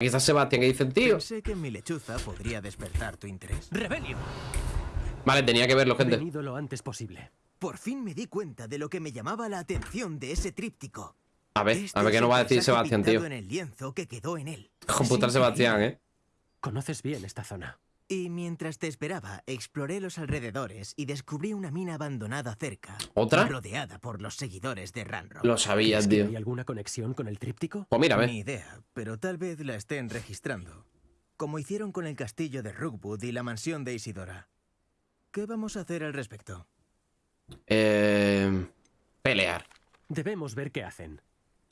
Quizás Sebastián, ¿qué dice el tío? Pensé que mi lechuza podría despertar tu interés. ¡Rebelio! Vale, tenía que verlo, gente. Venido lo antes posible. Por fin me di cuenta de lo que me llamaba la atención de ese tríptico. A ver, Este a ver qué nos va a decir Sebastián, tío. en el lienzo que quedó en él. Con puta Es Sebastián, eh. Conoces bien esta zona. Y mientras te esperaba, exploré los alrededores y descubrí una mina abandonada cerca. ¿Otra? Rodeada por los seguidores de Ranrock. Lo sabías, ¿Es que tío. ¿Hay alguna conexión con el tríptico? Pues ver. Ni idea, pero tal vez la estén registrando. Como hicieron con el castillo de Rookwood y la mansión de Isidora. ¿Qué vamos a hacer al respecto? Eh, pelear. Debemos ver qué hacen.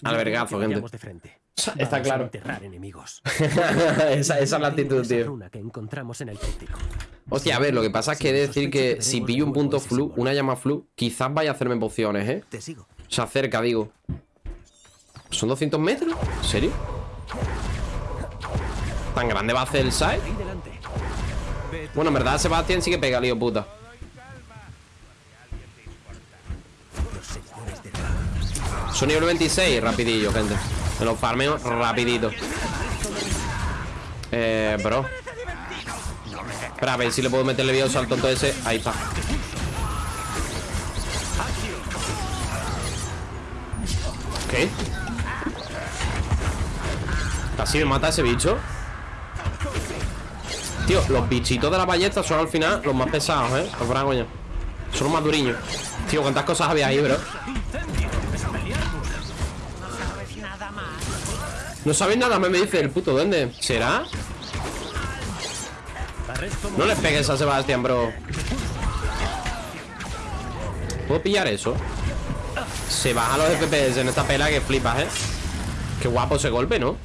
Al Yo vergazo, creo que gente. vayamos de frente. Está Vamos claro. A enterrar enemigos. esa, esa es la actitud, tío. runa que encontramos en el. Hostia, a ver, lo que pasa es que he de decir que si pillo un punto flu, una llama flu, quizás vaya a hacerme pociones, ¿eh? Te sigo. Se acerca, digo. ¿Son 200 metros? ¿En serio? ¿Tan grande va a hacer el delante. Bueno, en verdad Sebastián sí que pega, lío puta. Los seguidores de Ranrock. Son nivel 26, rapidillo, gente. Me lo farmeo rapidito. Eh, bro. Espera, a ver si le puedo meterle vida al tonto ese. Ahí está. ¿Qué? Casi me mata ese bicho. Tío, los bichitos de la ballesta son al final los más pesados, ¿eh? Los coño. Son los más duriños. Tío, ¿cuántas cosas había ahí, bro? No sabéis nada, me, me dice el puto duende. ¿Será? No le pegues a Sebastián, bro. ¿Puedo pillar eso? Se bajan los FPS en esta pela que flipas, ¿eh? Qué guapo ese golpe, ¿no?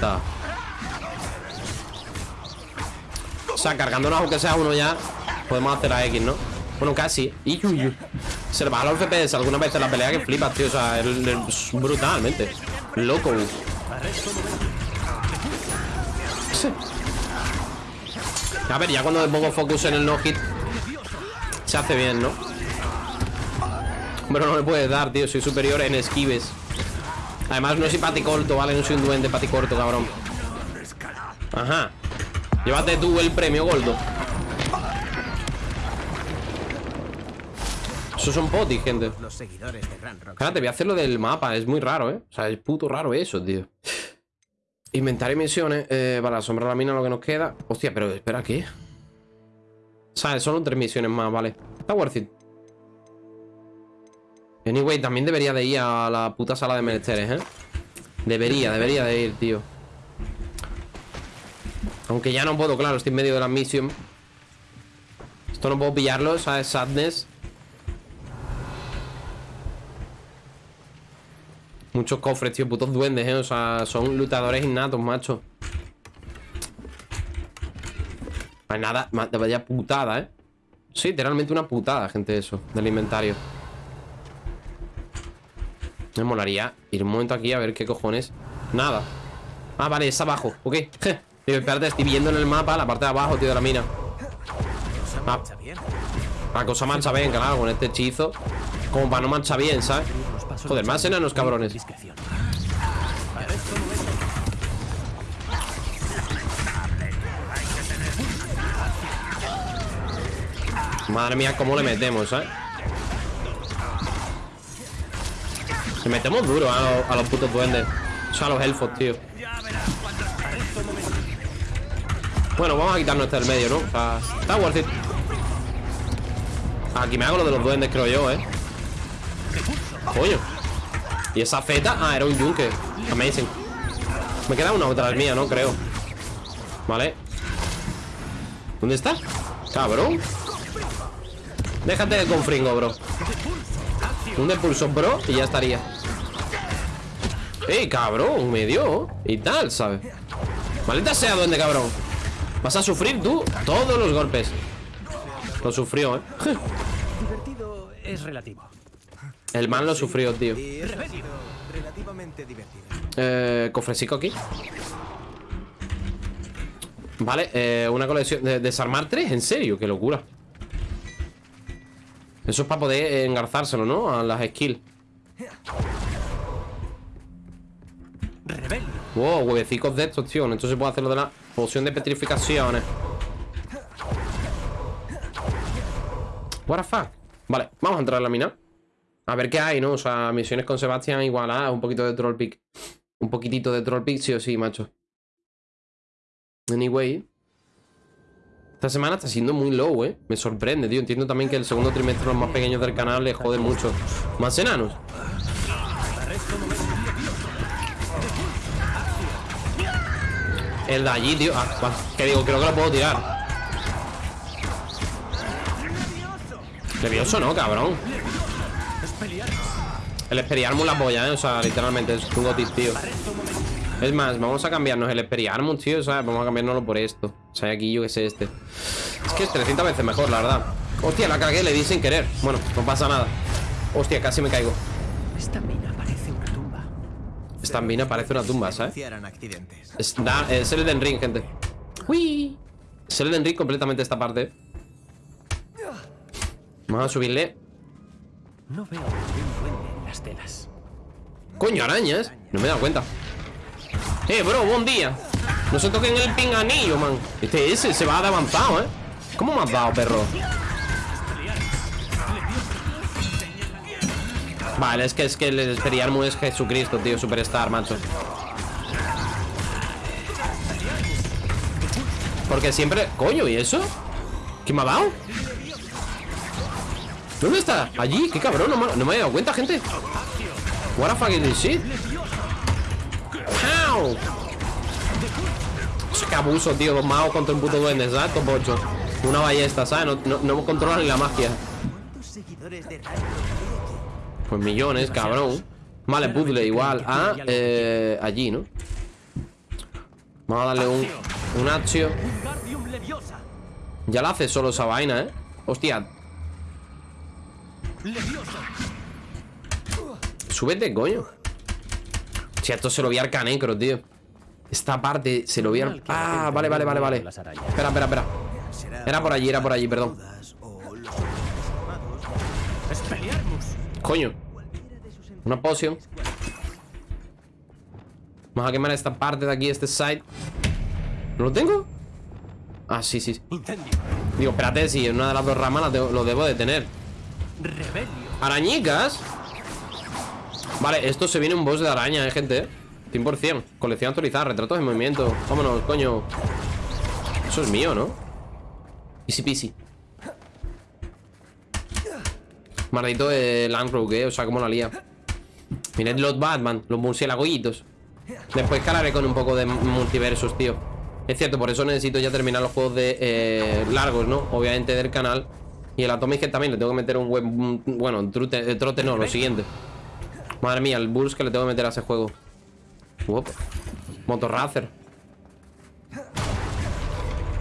The? O sea, cargándonos aunque sea uno ya Podemos hacer a X, ¿no? Bueno, casi Y, uy. Se le baja los FPS alguna vez en la pelea que flipas, tío O sea, es brutalmente Loco Sí. A ver, ya cuando le pongo focus en el no-hit Se hace bien, ¿no? Pero no me puedes dar, tío Soy superior en esquives Además no soy paticorto, ¿vale? No soy un duende paticorto, cabrón Ajá Llévate tú el premio, Goldo Esos son potis, gente Los seguidores de. Espérate, voy a hacer lo del mapa, es muy raro, ¿eh? O sea, es puto raro eso, tío Inventario y misiones eh, Para asombrar la mina lo que nos queda Hostia, pero espera, ¿qué? ¿Sabes? Solo tres misiones más, vale Está worth it Anyway, también debería de ir a la puta sala de menesteres, ¿eh? Debería, debería de ir, tío Aunque ya no puedo, claro, estoy en medio de la misión Esto no puedo pillarlo, ¿sabes? Sadness Muchos cofres, tío, putos duendes, ¿eh? O sea, son lutadores innatos, macho Pues nada, de vaya putada, ¿eh? Sí, literalmente una putada, gente, eso Del inventario Me molaría ir un momento aquí a ver qué cojones Nada Ah, vale, es abajo, ok. Tío, espérate, estoy viendo en el mapa la parte de abajo, tío, de la mina Ah. La cosa marcha bien, claro, con este hechizo Como para no marchar bien, ¿sabes? Joder, más enanos, cabrones. Madre mía, cómo le metemos, ¿eh? Le metemos duro a, los- a los putos duendes O sea, a los elfos, tío Bueno, vamos a quitarnos este del medio, ¿no? O sea, está worth it Aquí me hago lo de los duendes, creo yo, ¿eh? Coño ¿Y esa feta? Ah, era un yunque Amazing Me queda una otra mía, ¿no? Creo Vale ¿Dónde está? Cabrón Déjate de confringo, bro Un depulso, bro Y ya estaría ¡Ey, cabrón! Me dio Y tal, ¿sabes? Maldita sea, duende, cabrón Vas a sufrir tú todos los golpes Lo sufrió, ¿eh? Divertido es relativo. El man lo sufrió, tío. Eh, cofrecico aquí Vale, eh, una colección de desarmar tres, en serio, qué locura Eso es para poder engarzárselo, ¿no? A las skills. Wow, huevecicos de estos, tío. Esto se puede hacer lo de la poción de petrificaciones. What the fuck. Vale, vamos a entrar en la mina. A ver qué hay, ¿no? O sea, misiones con Sebastián igual a un poquito de troll pick. Un poquitito de troll pick, sí o sí, macho. Anyway. Esta semana está siendo muy low, ¿eh? Me sorprende, tío. Entiendo también que el segundo trimestre los más pequeños del canal les jode mucho. Más enanos. El de allí, tío. Ah. Que digo, creo que lo puedo tirar. Levioso, ¿no, cabrón? El Experiarmus la polla, ¿eh? O sea, literalmente es un gotis, tío. Es más, vamos a cambiarnos el Experiarmus, tío. O sea, vamos a cambiárnoslo por esto. O sea, aquí yo que sé este. Es que es 300 veces mejor, la verdad. Hostia, la cagué, le di sin querer. Bueno, no pasa nada. Hostia, casi me caigo. Esta mina parece una tumba. Esta mina parece una tumba, ¿sabes? Es, da- es el Elden Ring, gente. Uy. Es el Elden Ring completamente esta parte. Vamos a subirle. No veo en las telas. Coño, arañas. No me he dado cuenta. Eh, bro, buen día. No se toquen el pinganillo, man. Este ese se va de avanzado, ¿eh? ¿Cómo me has dado, perro? Vale, es que es que el Experiarmus es Jesucristo, tío, Superstar, macho. Porque siempre... Coño, ¿y eso? ¿Qué me ha dado? ¿Dónde está? Allí, qué cabrón, no me, he dado cuenta, gente What the fuck is this shit? Pow. Que abuso, tío, dos magos contra un puto duende, exacto, pocho Una ballesta, ¿sabes? No, no, no controlan ni la magia ¿Cuántos seguidores de Rayo Pues millones, cabrón Vale, puzzle igual a eh, allí, ¿no? Vamos a darle un, un accio. Ya la hace solo esa vaina, ¿eh? Hostia. Súbete, coño. Si esto se lo vi al canecro, tío. Esta parte se lo vi al... Ah, vale, vale, vale, vale. Espera, espera, espera. Era por allí, era por allí, perdón. Coño. Una poción. Vamos a quemar esta parte de aquí, este side. ¿No lo tengo? Ah, sí, sí. Digo, espérate, si en una de las dos ramas lo debo de tener Rebelio. Arañicas. Vale, esto se viene un boss de araña, eh, gente 100% Colección actualizada, retratos en movimiento. Vámonos, coño. Eso es mío, ¿no? Easy peasy. Maldito el Landrogue, eh O sea, como la lía. Mirad los Batman, los murciélagos. Después calaré con un poco de multiversos, tío. Es cierto, por eso necesito ya terminar los juegos de eh, largos, ¿no? Obviamente del canal Y el Atomic Head también le tengo que meter un web Bueno, trote, eh, trote no, lo siguiente Madre mía, el burst que le tengo que meter a ese juego Uop. Motorracer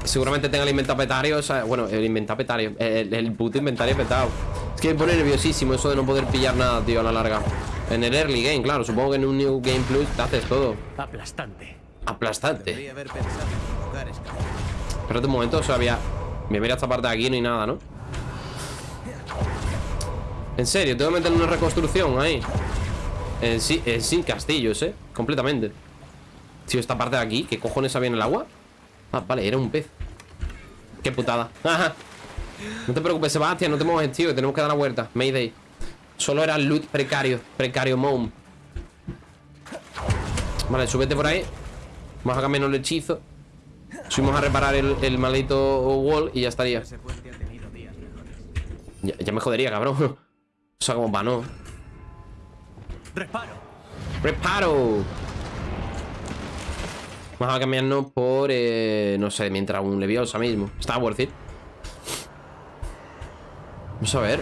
Seguramente tenga el inventario petario o sea, Bueno, el inventario petario el, el puto inventario petado Es que me pone nerviosísimo eso de no poder pillar nada, tío, a la larga En el early game, claro Supongo que en un New Game Plus te haces todo Aplastante. Aplastante Debería haber pensado en invocar escape. Espérate un momento, o sea, había... Me mira esta parte de aquí, no hay nada, ¿no? En serio, tengo que meter una reconstrucción ahí en sí, en sin castillos, ¿eh? Completamente. Tío, esta parte de aquí, ¿qué cojones había en el agua? Ah, vale, era un pez. Qué putada. No te preocupes, Sebastián, no te mueves, tío que Tenemos que dar la vuelta, Mayday. Solo era loot precario, precario mom. Vale, súbete por ahí. Vamos a cambiarnos el hechizo. Subimos a reparar el, el maldito wall y ya estaría. Ya me jodería, cabrón O sea, como para no. Reparo. ¡Reparo! Vamos a cambiarnos por, eh, no sé, mientras un leviosa mismo. Está worth it Vamos a ver.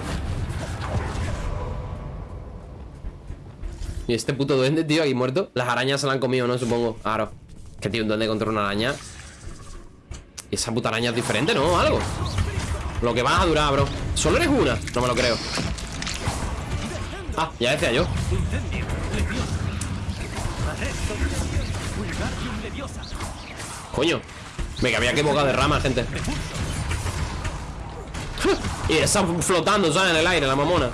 Y este puto duende, tío, ahí muerto. Las arañas se la han comido, ¿no? Supongo. Claro Que tío, un duende contra una araña. Y esa puta araña es diferente, ¿no? Algo. Lo que va a durar, bro. ¿Solo eres una? No me lo creo Ah, ya decía yo. Coño Me había que boca de rama, gente Y está flotando, ¿sabes? En el aire, la mamona.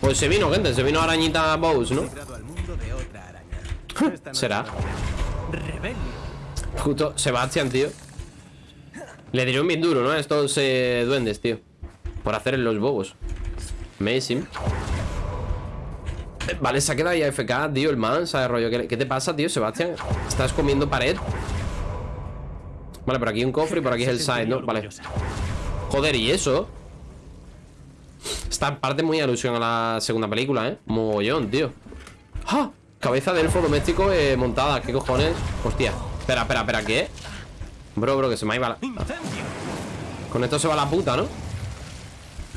Pues se vino, gente, se vino arañita Bows, ¿no? Será. Justo Sebastián, tío. Le dieron bien duro, ¿no? Estos eh, duendes, tío. Por hacer los bobos. Amazing. Vale, se ha quedado ahí AFK, tío, el man, ¿sabes, rollo? ¿Qué, qué te pasa, tío, Sebastián? ¿Estás comiendo pared? Vale, por aquí hay un cofre y por aquí es el side, ¿no? Vale. Joder, ¿y eso? Esta parte muy alusión a la segunda película, ¿eh? Mogollón, tío ¡Ah! Cabeza de elfo doméstico eh, montada ¿Qué cojones? Hostia Espera, espera, espera, ¿qué? Bro, bro, que se me ha ido la... Incendio. Con esto se va la puta, ¿no?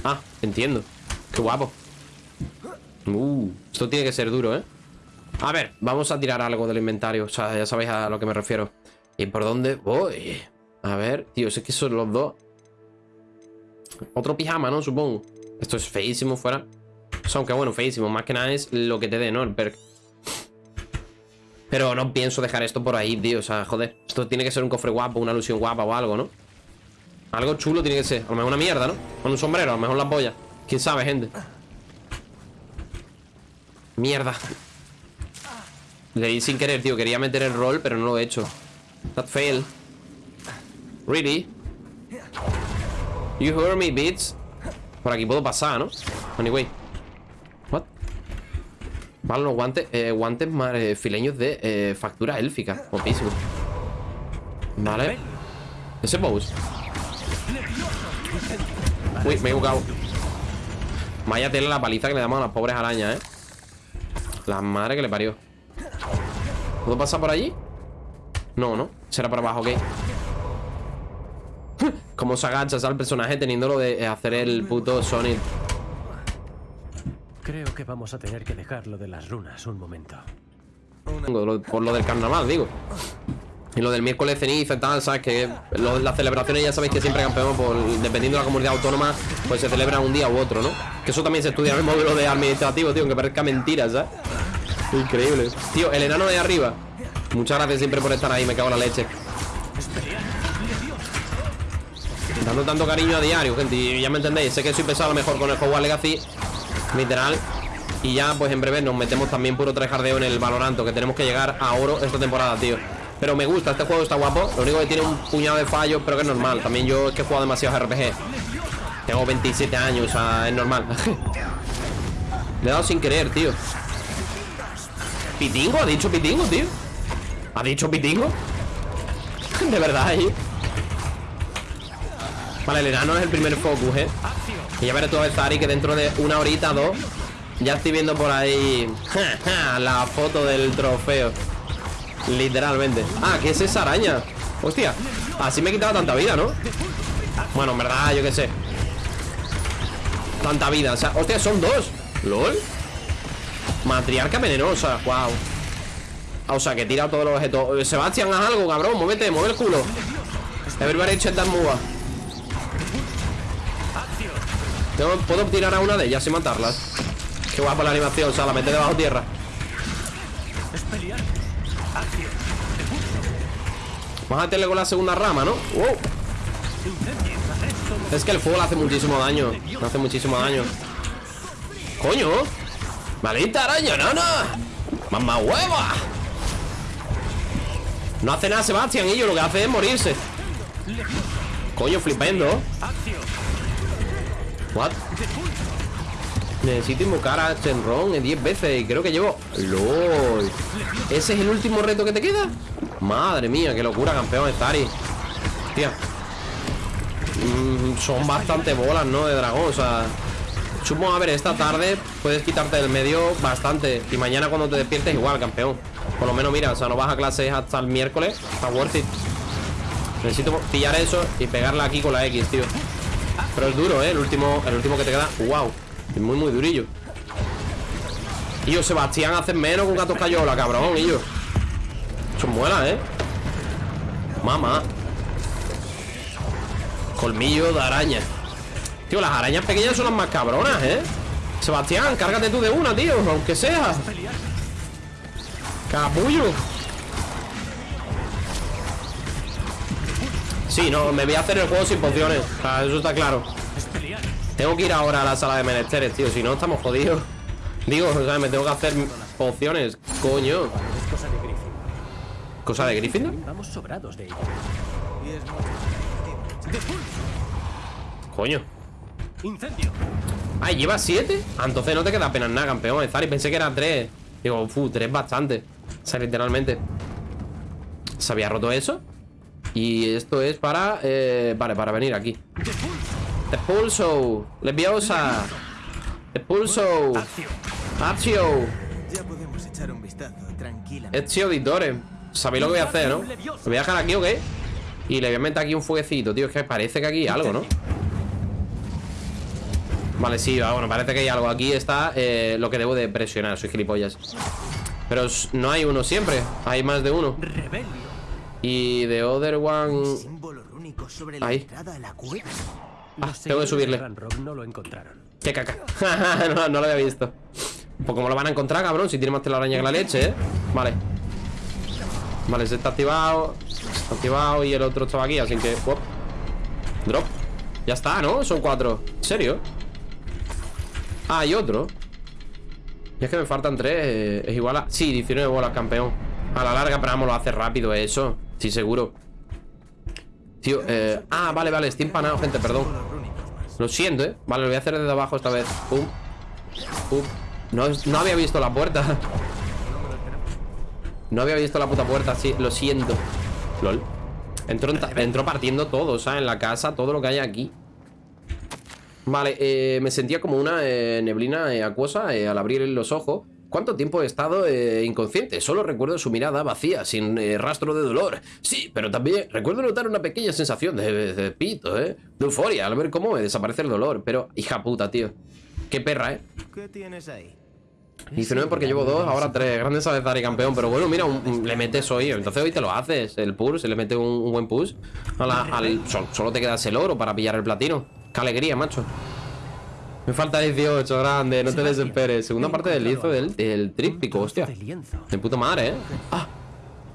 Ah, entiendo Qué guapo Uh, esto tiene que ser duro, ¿eh? A ver, vamos a tirar algo del inventario O sea, ya sabéis a lo que me refiero ¿Y por dónde voy? A ver, tío, sé que son los dos Otro pijama, ¿no? Supongo Esto es feísimo fuera O sea, aunque bueno, feísimo Más que nada es lo que te dé, ¿no? El perk Pero no pienso dejar esto por ahí, tío O sea, joder Esto tiene que ser un cofre guapo Una alusión guapa o algo, ¿no? Algo chulo tiene que ser A lo mejor una mierda, ¿no? Con un sombrero, a lo mejor la polla ¿Quién sabe, gente? Mierda. Le di sin querer, tío Quería meter el rol, pero no lo he hecho. That fail Really? You heard me, bitch. Por aquí puedo pasar, ¿no? Anyway. What? Vale, los guantes eh, Guantes más eh, fileños de eh, factura élfica. Guapísimo. Vale. Ese pose Uy, me he equivocado. Vaya tela la paliza que le damos a las pobres arañas, ¿eh? La madre que le parió ¿Puedo pasar por allí? No, ¿no? Será por abajo, ok Cómo se agacha el personaje teniendo lo de hacer el puto Sonic Creo que vamos a tener que dejarlo de las runas un momento. Por lo del carnaval, digo Y lo del miércoles ceniza y tal, ¿sabes? Que lo- las celebraciones ya sabéis que siempre campeón por, Dependiendo de la comunidad autónoma Pues se celebra un día u otro, ¿no? Que eso también se estudia en el módulo de administrativo, tío Aunque parezca mentira, ¿sabes? Increíble Tío, el enano de arriba Muchas gracias siempre por estar ahí, me cago en la leche Dando tanto cariño a diario, gente Y ya me entendéis, sé que soy pesado mejor con el Hogwarts Legacy Literal Y ya, pues en breve nos metemos también puro trejardeo en el Valoranto Que tenemos que llegar a oro esta temporada, tío Pero me gusta, este juego está guapo Lo único que tiene un puñado de fallos, pero que es normal También yo es que he jugado demasiados RPG Tengo 27 años, o sea, es normal Le he dado sin querer, tío ¿Pitingo? ¿Ha dicho pitingo, tío? ¿Ha dicho pitingo? De verdad, ¿eh? Vale, el enano es el primer focus, ¿eh? Y ya veré a ver, Zari, que dentro de una horita, dos Ya estoy viendo por ahí La foto del trofeo Literalmente. Ah, ¿qué es esa araña? Hostia, así me quitaba tanta vida, ¿no? Bueno, en verdad, yo qué sé. Tanta vida, o sea, hostia, son dos. ¿Lol? Matriarca venenosa, wow O sea, que tira todos los objetos. Sebastián, haz algo, cabrón, muévete, mueve el culo. Everybody check that move Puedo tirar a una de ellas y matarlas. Qué guapa la animación, o sea, la mete debajo tierra Vamos a meterle con la segunda rama, ¿no? Wow. Es que el fuego le hace muchísimo daño hace muchísimo daño ¡Coño! ¡Maldita araña, nana! ¡Mamá hueva! No hace nada Sebastián yo lo que hace es morirse Coño, flipendo What? Necesito invocar a Shenron en 10 veces y creo que llevo... ¡Lol! ¿Ese es el último reto que te queda? Madre mía, qué locura, campeón Stari Tía. Mm, Son bastante bolas, ¿no? De dragón, o sea... Sumo, a ver, esta tarde puedes quitarte del medio bastante Y mañana cuando te despiertes igual, campeón. Por lo menos, mira, o sea, no vas a clases hasta el miércoles Está worth it. Necesito pillar eso y pegarla aquí con la X, tío. Pero es duro, ¿eh? El último, el último que te queda Wow, es muy, muy durillo. Y yo, Sebastián, haces menos con gatos cayola, cabrón, y yo Muela, ¿eh? Mamá Colmillo de araña Tío, las arañas pequeñas son las más cabronas, ¿eh? Sebastián, cárgate tú de una, tío Aunque sea Capullo Sí, no, me voy a hacer el juego sin pociones Eso está claro. Tengo que ir ahora a la sala de menesteres, tío. Si no, estamos jodidos. Digo, o sea, me tengo que hacer pociones. Coño. ¿Cosa de Gryffindor? Vamos sobrados de. Coño. ¡Incendio! Ah, ¿lleva siete? Ah, entonces no te queda apenas nada, campeón. Zari, pensé que era tres. Digo, uff, tres bastante. O sea, literalmente. ¿Se había roto eso? Y esto es para... eh, vale, para venir aquí. ¡Depulso! Expulso. Leviosa. Expulso. ¡Acción! Accio. Ya podemos echar un vistazo tranquilamente. Ezio Auditore. Sabéis lo que voy a hacer, ¿no? ¿Me voy a dejar aquí o qué? Y le voy a meter aquí un fueguecito, tío. Es que parece que aquí hay algo, ¿no? Vale, sí, bueno, parece que hay algo. Aquí está eh, lo que debo de presionar. Soy gilipollas. Pero no hay uno siempre. Hay más de uno. Y the other one... Ahí. Ah, tengo que subirle. de lo. ¡Qué caca! no, no lo había visto. Pues como lo van a encontrar, cabrón, si tiene más telaraña que la leche, ¿eh? Vale. Vale, ese está activado. Está activado y el otro estaba aquí, así que... Drop. Ya está, ¿no? Son cuatro. ¿En serio? Ah, hay otro. Y es que me faltan tres. eh, Es igual a... Sí, 19 bolas, campeón. A la larga, pero vamos, lo hace rápido eso. Sí, seguro. Tío, eh... Ah, vale, vale, estoy empanado, gente, perdón. Lo siento, ¿eh? Vale, lo voy a hacer desde abajo esta vez Pum Pum No, no había visto la puerta No había visto la puta puerta, sí, lo siento LOL Entró, entró partiendo todo, ¿sabes? En la casa, todo lo que hay aquí Vale, eh, me sentía como una eh, neblina eh, acuosa eh, al abrir los ojos ¿Cuánto tiempo he estado eh, inconsciente? Solo recuerdo su mirada vacía, sin eh, rastro de dolor. Sí, pero también recuerdo notar una pequeña sensación de, de pito, ¿eh? De euforia al ver cómo me desaparece el dolor. Pero, hija puta, tío. Qué perra, ¿eh? ¿Qué tienes ahí? 19 porque llevo dos, ahora tres. Grandes y campeón. Pero bueno, mira, un- un- le metes hoy. Entonces hoy te lo haces. El push, se le mete un, un buen push. a la- al, sol- solo te quedas el oro para pillar el platino. Qué alegría, macho. Me falta 18, grande, no te desesperes. Segunda parte del lienzo del, del tríptico, Un hostia. de puta madre, ¿eh? Ah.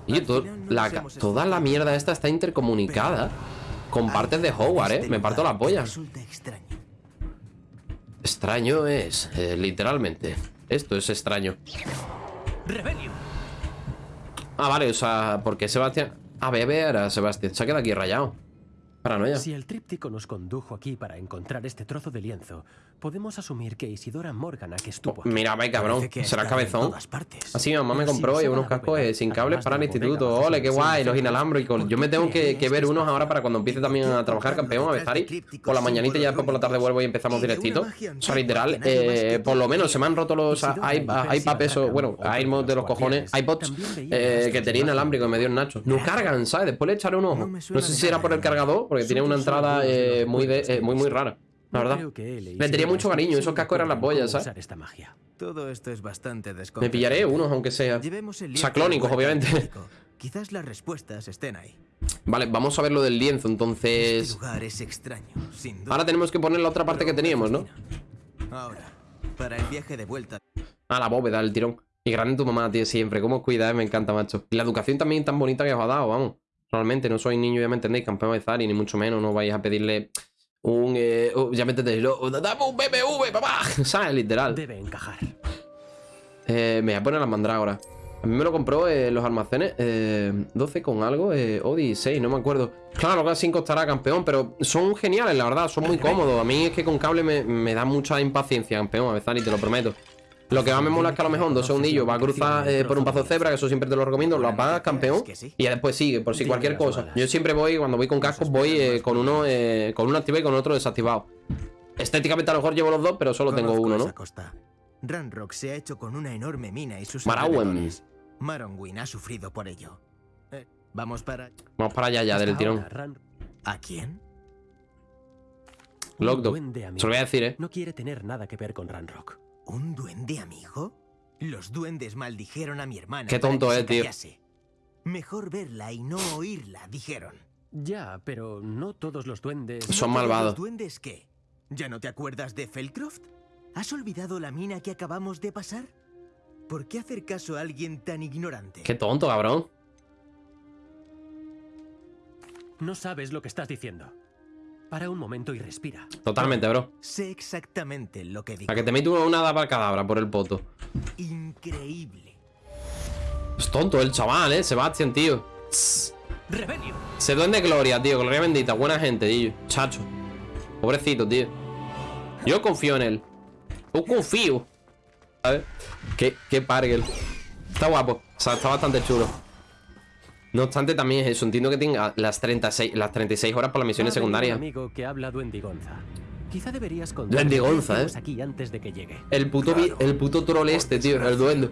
Y to- la toda la mierda esta está intercomunicada con partes de Hogwarts, ¿eh? Me parto la polla. Extraño es, eh, literalmente. Esto es extraño. Ah, vale, o sea, porque Sebastián... A beber a Sebastián. Se ha quedado aquí rayado. Paranoia. Si el tríptico nos condujo aquí para encontrar este trozo de lienzo, podemos asumir que Isidora Morgana que estuvo aquí. Mira, ve, cabrón. Será cabezón. Así mi mamá me compró y unos cascos eh, sin cables para el la instituto. Ole, qué guay, los inalámbricos. Yo me ¿Por tengo que, ver unos ahora para cuando empiece también a trabajar campeón, a ver, Zari. Por la mañanita y ya después por la tarde vuelvo y empezamos directito. O sea, literal, eh, por lo menos se me han roto los iPad esos, bueno, iPods de los cojones, iPods eh, que tenía inalámbrico y me dio el Nacho. No cargan, ¿sabes? Después le echaré un ojo. No sé si era por el cargador, porque tiene una entrada muy, de- eh, muy, muy rara. La No verdad. creo que él Le tenía mucho cariño, esos cascos eran las cómo ¿sabes? usar esta magia. Todo esto es bastante Me pillaré unos, aunque sea. Llevemos el O sea, clónicos, obviamente. Quizás las respuestas estén ahí. Vale, vamos a ver lo del lienzo, Este entonces... lugar es extraño, sin duda. Ahora tenemos que poner la otra parte que teníamos, ¿no? Ahora, para el viaje de vuelta. Ah, la bóveda, el tirón. Y grande tu mamá, tío, siempre. ¿Cómo cuida, eh? Me encanta, macho. Y la educación también tan bonita que os ha dado, vamos. Realmente, no soy niño, ya me entendéis, campeón de Zari, ni mucho menos. No vais a pedirle un... eh, oh, ya me entendéis, lo- dame un BMW, papá. ¿Sabes? Literal. Debe encajar. Eh, me voy a poner las mandrágoras. A mí me lo compró en los almacenes eh, 12 con algo, eh, o 16, no me acuerdo. Claro, que 5 costará campeón, pero son geniales, la verdad, son muy cómodos. A mí es que con cable me, me da mucha impaciencia, campeón, a veces, y te lo prometo. Lo que más me mola es que a lo mejor en dos segundillos va a cruzar eh, por un paso de cebra, que eso siempre te lo recomiendo, lo apagas, campeón, y ya después sigue, por si cualquier cosa. Yo siempre voy, cuando voy con cascos, voy eh, con uno eh, con uno activado y con otro desactivado. Estéticamente a lo mejor llevo los dos, pero solo tengo uno, ¿no? Ranrock se ha hecho con una enorme mina y sus Marawen. alrededores. Maronwin ha sufrido por ello. Eh, Vamos para... Vamos para allá ya del tirón. ¿A quién? amigo Se lo voy a decir, ¿eh? No quiere tener nada que ver con Ranrock. ¿Un duende amigo? Los duendes maldijeron a mi hermana. Qué tonto es, tío. Mejor verla y no oírla, dijeron. Ya, pero no todos los duendes. Son ¿No todos malvados. ¿Los duendes qué? ¿Ya no te acuerdas de Felcroft? ¿Has olvidado la mina que acabamos de pasar? ¿Por qué hacer caso a alguien tan ignorante? Qué tonto, cabrón. No sabes lo que estás diciendo. Para un momento y respira. Totalmente, bro. Sé exactamente lo que digo. A que te meto una daba cadabra por el poto. Increíble. Es tonto el chaval, eh. Sebastián, tío. ¡Rebelio! Se duende gloria, tío. Gloria bendita. Buena gente, tío. Chacho. Pobrecito, tío. Yo confío en él. Yo confío. A ver. Qué, qué parguel. Está guapo. O sea, está bastante chulo. No obstante, también es eso. Entiendo que tenga las 36, las 36 horas por las misiones secundarias. Un amigo que habla duendigonza. Quizá deberías ¿eh? aquí antes de que llegue. El puto, el puto troll este, tío. El duende.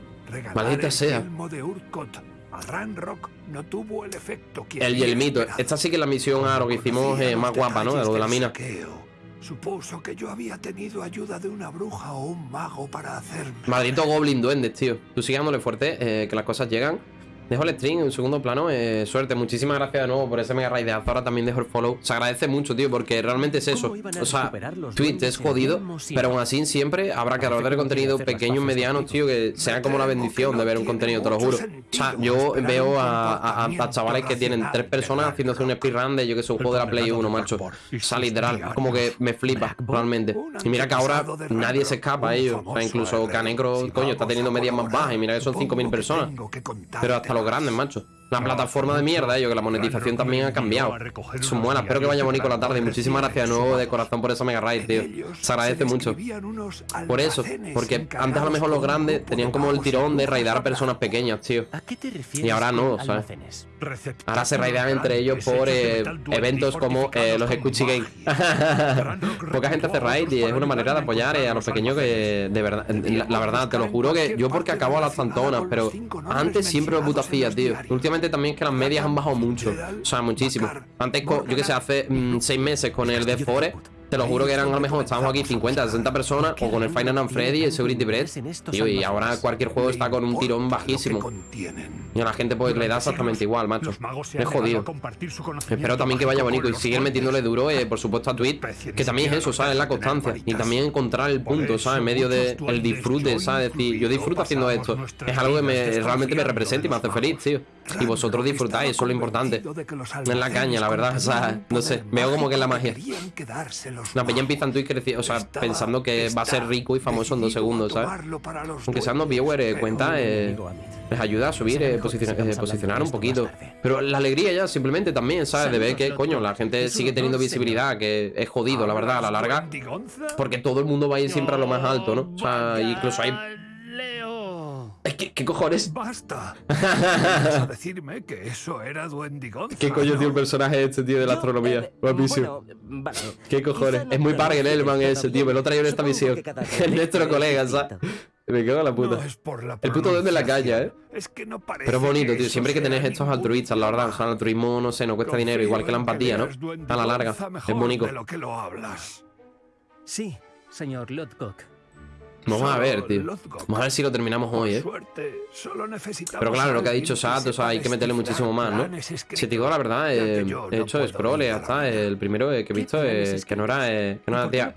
Maldita el sea. yelmo de Urkot a Ranrock no tuvo el efecto que El yelmito. Esta sí que es la misión aro que hicimos eh, más guapa, ¿no? De lo de la mina. saqueo. Supuso que yo había tenido ayuda de una bruja o un mago para hacerme. Maldito Goblin Duendes, tío. Tú sigue dándole fuerte, eh, que las cosas llegan. Dejo el stream en segundo plano. eh, suerte, muchísimas gracias de nuevo por ese mega raid de Azora. También dejo el follow. Se agradece mucho, tío, porque realmente es eso. ¿Cómo iban a O sea, Twitch es jodido, pero aún así siempre habrá creadores de contenido pequeños, medianos, tío, que sea como la bendición de ver un contenido, te lo juro. O sea, yo veo a, a- chavales que tienen tres personas haciéndose un speedrun de yo que sé, un juego de la Play condenado 1, de macho. O sea, literal, como que me flipa, realmente. Y mira que ahora nadie se escapa a ellos. O sea, incluso. Canecro, coño, está teniendo medias más bajas. Y mira que son 5.000 supongo que personas. Pero hasta los más. grandes, macho. La plataforma de mierda, ellos, que la monetización también ha cambiado. Son buenas. Espero que vaya bonito la tarde. Muchísimas gracias de nuevo de corazón por esa mega raid, tío. Se agradece mucho. Por eso, porque antes a lo mejor los grandes tenían como el tirón de raidar a personas pequeñas, tío. Y ahora no, ¿sabes? Ahora se raidean entre ellos por eh, eventos como eh, los Squishy Game. Poca gente hace raid y es una manera de apoyar eh, a los pequeños que, de verdad, la, la verdad, te lo juro que yo porque acabo a las tantonas, pero antes siempre lo puto hacía, tío. Últimamente también es que las medias han bajado mucho, o sea, muchísimo. Antes, yo que sé, hace mm, seis meses con el Death Forest, te lo juro que eran a lo mejor, estábamos aquí 50, 60 personas, o con el Final and Freddy, el Security Bread, tío, y ahora cualquier juego está con un tirón bajísimo. Y a la gente pues le da exactamente igual, macho. Es jodido. Espero también que vaya bonito y siguen metiéndole duro, eh, por supuesto, a Twitch, que también es eso, ¿sabes? La constancia. Y también encontrar el punto, ¿sabes? En medio del el disfrute, ¿sabes? decir, yo disfruto haciendo esto. Es algo que me, realmente me representa y me hace feliz, tío. Y vosotros disfrutáis, eso es lo importante. Es la caña, la verdad, o sea, no sé, veo como que es la magia. La peña empieza en Twitch creci- o sea, pensando que va a ser rico y famoso en dos segundos, ¿sabes? Aunque sean dos viewers, eh, cuenta, eh, les ayuda a subir, eh, eh, posicionar un poquito. Pero la alegría ya, simplemente también, ¿sabes? De ver que, coño, la gente sigue teniendo visibilidad, que es jodido, la verdad, a la larga. Porque todo el mundo va a ir siempre a lo más alto, ¿no? O sea, incluso hay... ¿qué cojones? Basta. ¿Vas a decirme que eso era Duendigonza? ¿Qué coño, tío, el ¿no? personaje este, tío, de la astronomía? eh, Guapísimo. bueno, vale. ¿Qué cojones? No Es muy parguel el man decir ese, tío. Me lo traigo en esta misión. Es nuestro colega, es ¿sabes? Me cago en la puta. No es por la El puto duende en la calle, ¿eh? pronunciación. Es que no parece Pero es bonito, tío. Siempre que tener estos altruistas, la verdad. O sea, el altruismo, no sé, no cuesta dinero. Igual que la empatía, ¿no? A la larga. Es bonito. de lo que lo hablas. Sí, Señor Lodcock. Vamos a ver, tío. Vamos a ver si lo terminamos hoy, ¿eh? Pero claro, lo que ha dicho que Sat, o sea, hay que meterle muchísimo más, ¿no? Si te digo la verdad, eh, he hecho scroll y ya ayudar a está. nadie. El primero que he ¿Qué visto es que no era, eh, que no ¿Y era tía.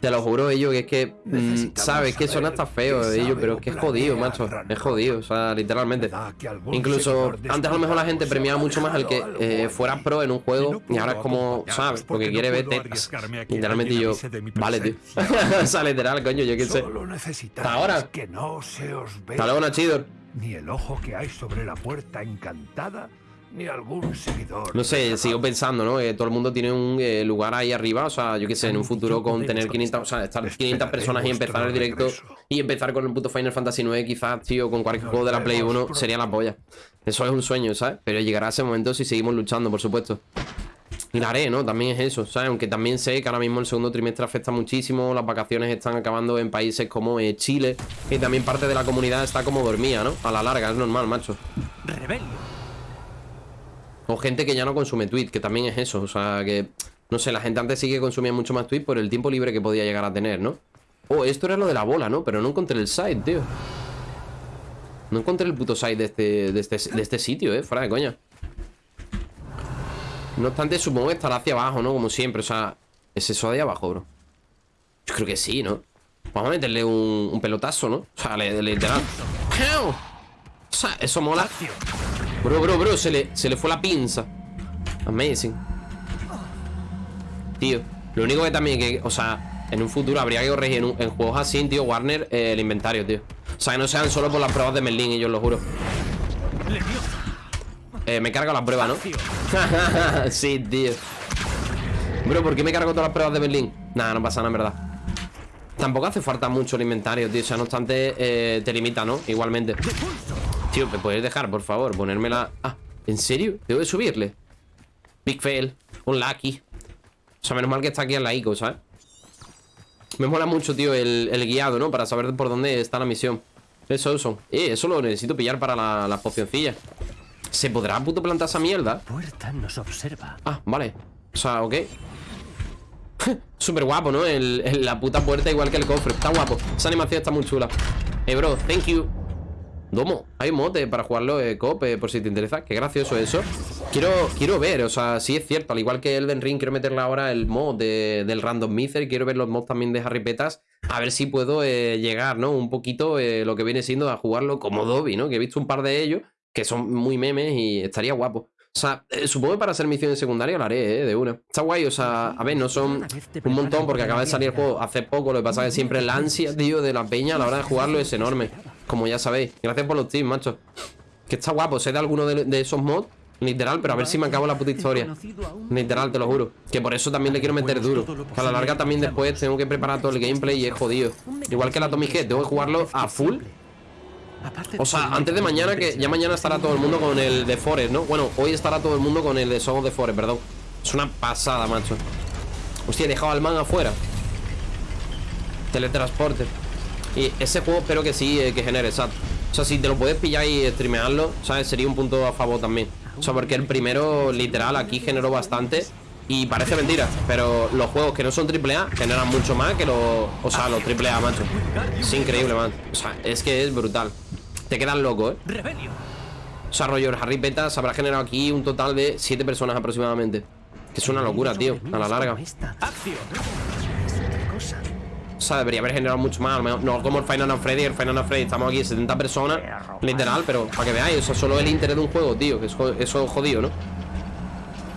Te lo juro, ello, que es que, mm, sabes, que saber hasta feo qué de ello, sabe pero es que es jodido, macho. Es jodido, o sea, literalmente. ¿Verdad que algún Incluso antes a lo mejor la gente premiaba mucho más al que eh, fuera pro en un juego y ahora es como, ¿sabes? porque quiere ver tetas. Literalmente yo, vale, tío. o sea, literal, coño, yo qué sé. Solo necesitáis Hasta ahora. que no se os vea Hasta luego, Nachidor. ni el ojo que hay sobre la puerta encantada, ni algún seguidor. No sé, sigo pensando, ¿no? Que todo el mundo tiene un eh, lugar ahí arriba, o sea, yo qué sé, en un futuro con tener 500, o sea, estar 500 personas y empezar el directo y empezar con el puto Final Fantasy 9 quizás, tío, con cualquier juego de la Play 1 sería la polla. Eso es un sueño, ¿sabes? Pero llegará ese momento si seguimos luchando, por supuesto. Y la haré, ¿no? También es eso, ¿sabes? Aunque también sé que ahora mismo el segundo trimestre afecta muchísimo, las vacaciones están acabando en países como eh, Chile y también parte de la comunidad está como dormida, ¿no? A la larga, es normal, macho. Rebelio. O gente que ya no consume tweet, que también es eso. O sea, que. No sé, la gente antes sí que consumía mucho más tweet por el tiempo libre que podía llegar a tener, ¿no? Oh, esto era lo de la bola, ¿no? Pero no encontré el site, tío. No encontré el puto site de este, de este, de este sitio, ¿eh? Fuera de coña. No obstante, supongo que estará hacia abajo, ¿no? Como siempre, o sea... ¿Es eso de abajo, bro? Yo creo que sí, ¿no? Vamos a meterle un, pelotazo, ¿no? O sea, le- literal. O sea, eso mola. Bro, bro, bro, se le, se le fue la pinza. Amazing. tío. Lo único que también que, o sea, en un futuro habría que corregir en, juegos así, tío, Warner, eh, el inventario, tío. O sea, que no sean solo por las pruebas de Merlin, yo lo juro. Eh, me cargo las pruebas, ¿no? sí, tío. Bro, ¿por qué me cargo todas las pruebas de Berlín? Nada, no pasa nada, en verdad. Tampoco hace falta mucho el inventario, tío. O sea, no obstante, eh, te limita, ¿no? Igualmente. Tío, ¿me puedes dejar, por favor? Ponérmela. Ah, ¿en serio? ¿Tengo que subirle? Big fail. Un lucky. O sea, menos mal que está aquí en la ICO, ¿sabes? Me mola mucho, tío, el, el guiado, ¿no? Para saber por dónde está la misión. Eso, eso. Eh, eso lo necesito pillar para la- las pocioncillas. ¿Se podrá puto plantar esa mierda? Puerta nos observa. Ah, vale. O sea, ok. Súper guapo, ¿no? El, el- la puta puerta igual que el cofre. Está guapo. Esa animación está muy chula. Eh, bro, thank you. Domo, hay un mote para jugarlo eh, cop, eh, por si te interesa. Qué gracioso eso. Quiero, quiero ver, o sea, sí es cierto. Al igual que Elden Ring, quiero meterle ahora el mod de- del Random Miser. Quiero ver los mods también de Harry Petas. A ver si puedo eh, llegar, ¿no? Un poquito eh, lo que viene siendo a jugarlo como Dobby, ¿no? Que he visto un par de ellos que son muy memes y estaría guapo. O sea, eh, supongo que para hacer misiones secundarias lo haré, ¿eh? De una. Está guay, o sea, a ver, no son un montón porque acaba de salir el juego hace poco. Lo que pasa es que siempre la ansia, tío, de la peña a la hora de jugarlo es enorme. Como ya sabéis. Gracias por los tips, macho. Que está guapo. Sé de alguno de, de esos mods, literal, pero a ver si me acabo la puta historia. Literal, te lo juro. Que por eso también le quiero meter duro. Que a la larga también después tengo que preparar todo el gameplay y es jodido. Igual que la Tommy Head, tengo que jugarlo a full. O sea, antes de mañana, que ya mañana estará todo el mundo con el de Forest, ¿no? Bueno, hoy estará todo el mundo con el de Song of the Forest, perdón. Es una pasada, macho. Hostia, he dejado al man afuera. Teletransporte. Y ese juego espero que sí, eh, que genere, exacto. O sea, si te lo puedes pillar y streamearlo, ¿sabes? Sería un punto a favor también. O sea, porque el primero, literal, aquí generó bastante. Y parece mentira, pero los juegos que no son AAA generan mucho más que los. O sea, los AAA, macho. Es increíble, man. O sea, es que es brutal. Te quedas loco, ¿eh? Rebelio. O sea, rollo, el Harry Petas habrá generado aquí un total de 7 personas aproximadamente. Que es una locura, tío, a la larga. O sea, debería haber generado mucho más. No como el Final Freddy. El Final Freddy estamos aquí 70 personas, literal, pero para que veáis, o sea, solo el interés de un juego, tío. Que eso es jodido, ¿no?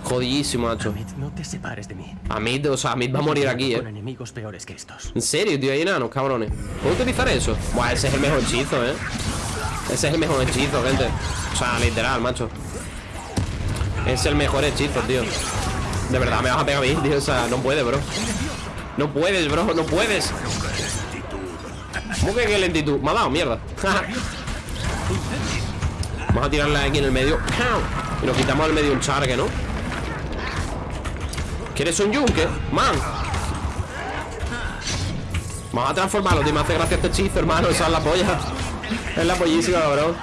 Jodidísimo, macho. Amit, no te separes de mí. Amit, o sea, Amit va a morir aquí, Con eh. enemigos peores que estos. En serio, tío, hay enanos, cabrones. ¿Puedo utilizar eso? Buah, ese es el mejor hechizo, eh. Ese es el mejor hechizo, gente. O sea, literal, macho. Es el mejor hechizo, tío. De verdad, me vas a pegar a mí, tío. O sea, no puedes, bro. No puedes, bro, no puedes. ¿Cómo que qué lentitud? Me ha dado mierda. Vamos a tirarle aquí en el medio. Y nos quitamos al medio un charque, ¿no? ¿Quieres un yunque? Man. Vamos a transformarlo, tío. Me hace gracia este hechizo, hermano. Esa es la polla. Es la pollísima, bro.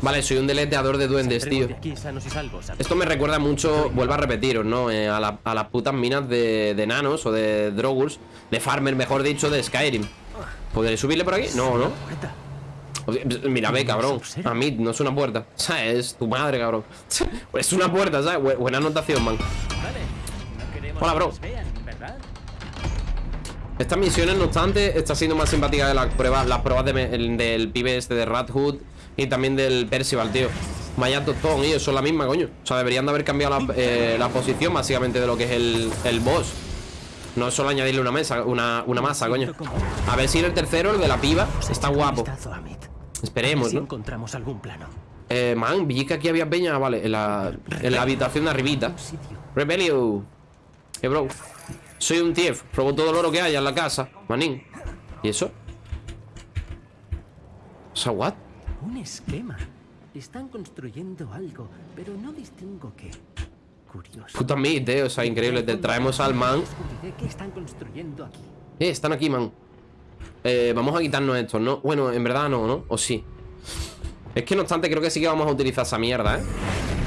Vale, soy un deleteador de duendes, tío. Esto me recuerda mucho, vuelvo a repetiros, ¿no? Eh, a, la- a las putas minas de, de nanos o de Droguls, de Farmer, mejor dicho, de Skyrim. ¿Podré subirle por aquí? No, ¿no? Mira, ve, cabrón. A mí no es una puerta. O sea, es tu madre, cabrón. Es una puerta, ¿sabes? Bu- Buena anotación, man. Hola, bro. Estas misiones, no obstante, está siendo más simpática de las pruebas, las pruebas de me- el- del pibe este de Rat Hood y también del Percival, tío. Vaya tostón, ellos son la misma, coño. O sea, deberían de haber cambiado la, eh, la posición básicamente de lo que es el, el boss. No es solo añadirle una mesa, una, una masa, coño. A ver si el tercero, el de la piba, está guapo. Esperemos, ¿no? encontramos algún plano. Eh, man, vi que aquí había peña, vale, en la, en la habitación de arribita. Rebelio. Eh, bro. Soy un tief. Probo todo el oro que haya en la casa. Manín. ¿Y eso? O sea, what? Un esquema. Están construyendo algo, pero no distingo qué. Curioso. Puta meat, eh. O sea, increíble. Te traemos al man. Qué están construyendo aquí. Eh, están aquí, man. Eh, vamos a quitarnos estos, ¿no? Bueno, en verdad no, ¿no? O sí. Es que no obstante, creo que sí que vamos a utilizar esa mierda, ¿eh?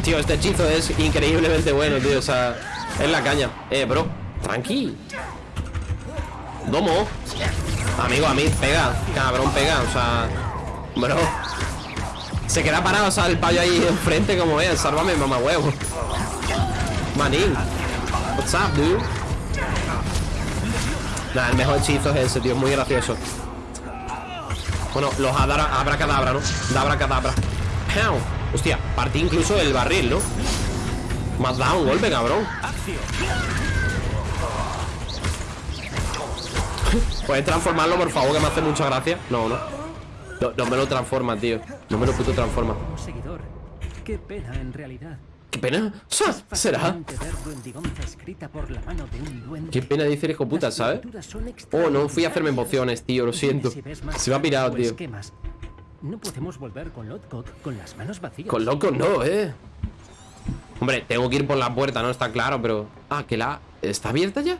Tío, este hechizo es increíblemente bueno, tío. O sea, es la caña. Eh, bro. Tranqui. Domo. Amigo, a mí, pega. Cabrón, pega. O sea, bro. Se queda parado, o sea, el payo ahí enfrente como es. Sálvame, mamá huevo. Manín. What's up, dude? Nah, el mejor hechizo es ese, tío. Es muy gracioso. Bueno, los adara, abracadabra, ¿no? Da abracadabra. Pow. Hostia, partí incluso el barril, ¿no? Has dado un golpe, cabrón. ¿Puedes transformarlo, por favor, que me hace mucha gracia? No, no. No, no me lo transforma, tío. No me lo puto transforma. Qué pena, en realidad. ¿Qué pena? Sa- ¿Será? Qué pena dice el hijo puta, ¿sabes? Oh, no fui a hacerme emociones, tío, lo siento. Se me ha pirado, tío. esquemas, No podemos volver con Lotcock con las manos vacías. Con locos no, eh. Hombre, tengo que ir por la puerta, no está claro, pero. Ah, que la. ¿Está abierta ya?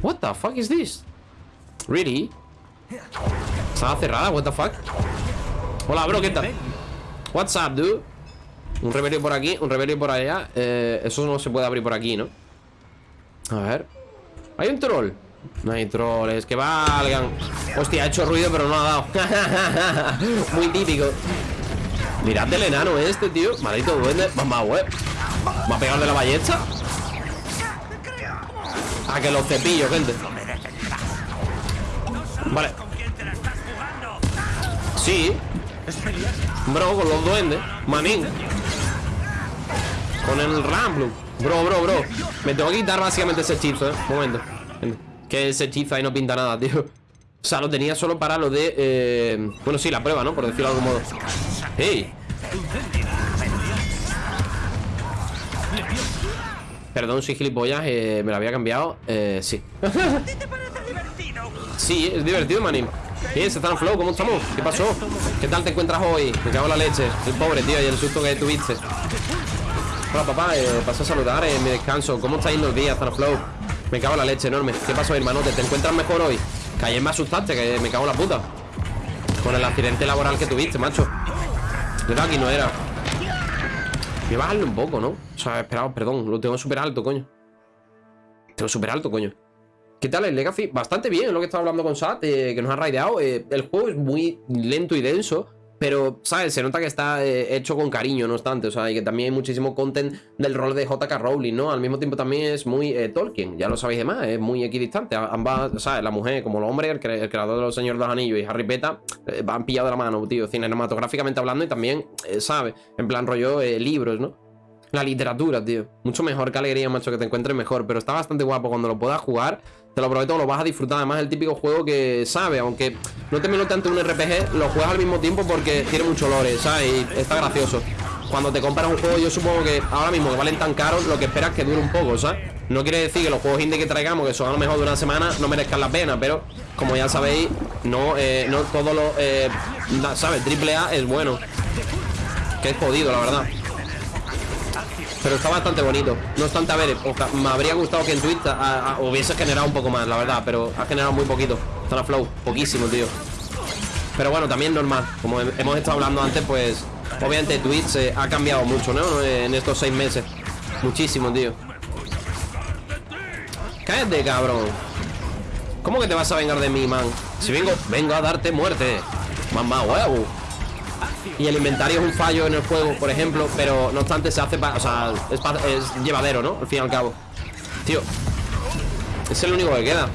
What the fuck is this? Really? Estaba cerrada, what the fuck? Hola, bro, ¿qué tal? What's up, dude? Un revelio por aquí, un revelio por allá. Eh, eso no se puede abrir por aquí, ¿no? A ver. Hay un troll. No hay trolls, que valgan. Hostia, ha hecho ruido, pero no ha dado. Muy típico. Mirad el enano este, tío. Maldito duende. Mamá, web. ¿Va a pegar de la ballesta? A que los cepillos, gente. Vale. Sí. Bro, con los duendes. Manín. Con el Ramblu. Bro, bro, bro. Me tengo que quitar básicamente ese hechizo, eh. Un momento. Que ese hechizo ahí no pinta nada, tío. O sea, lo tenía solo para lo de... eh, Bueno, sí, la prueba, ¿no? Por decirlo de algún modo. ¡Ey! Perdón, soy gilipollas, eh, me lo había cambiado. Eh, sí. sí, es divertido, manín. ¿Qué es, Stan Flow? ¿Cómo estamos? ¿Qué pasó? ¿Qué tal te encuentras hoy? Me cago en la leche. El pobre, tío, y el susto que tuviste. Hola, papá, eh, paso a saludar en mi descanso. ¿Cómo estáis los días, Stan Flow? Me cago en la leche enorme. ¿Qué pasó, hermanote? ¿Te encuentras mejor hoy? Que ayer me asustaste, que me cago en la puta. Con el accidente laboral que tuviste, macho. De aquí no era. Voy a bajarle un poco, ¿no? O sea, esperado, perdón, lo tengo súper alto, coño. Tengo súper alto, coño. ¿Qué tal el Legacy? Bastante bien, lo que estaba hablando con Sat, eh, que nos ha raideado. Eh, el juego es muy lento y denso, pero, ¿sabes? Se nota que está eh, hecho con cariño, no obstante. O sea, y que también hay muchísimo content del rol de JK Rowling, ¿no? Al mismo tiempo también es muy Tolkien, ya lo sabéis de más, es muy equidistante. Ambas, ¿sabes? La mujer, como el hombre, el, cre- el creador de los Señores de los Anillos y Harry Peta, eh, van pillados de la mano, tío, cinematográficamente hablando y también, ¿sabes? En plan rollo libros, ¿no? La literatura, tío. Mucho mejor que alegría, macho, que te encuentres mejor. Pero está bastante guapo cuando lo puedas jugar. Te lo prometo, lo vas a disfrutar. Además, el típico juego que, ¿sabes? Aunque no termino tanto un RPG, lo juegas al mismo tiempo porque tiene mucho lore, ¿sabes? Y está gracioso. Cuando te compras un juego, yo supongo que ahora mismo que valen tan caros, lo que esperas es que dure un poco, ¿sabes? No quiere decir que los juegos indie que traigamos, que son a lo mejor de una semana, no merezcan la pena, pero como ya sabéis, no, eh, no todo lo, eh, ¿sabes? Triple A es bueno. Que es jodido, la verdad. Pero está bastante bonito. No obstante, a ver, me habría gustado que en Twitch a- a- hubiese generado un poco más, la verdad, pero ha generado muy poquito. Zona Flow, poquísimo, tío. Pero bueno, también normal. Como he- hemos estado hablando antes, pues obviamente Twitch eh, ha cambiado mucho, ¿no? En estos seis meses. Muchísimo, tío. Cállate, cabrón. ¿Cómo que te vas a vengar de mí, man? Si vengo, vengo a darte muerte. Mamá, huevo. Y el inventario es un fallo en el juego, por ejemplo, pero no obstante se hace para. O sea, es, llevadero, ¿no? Al fin y al cabo. Tío. Es el único que queda.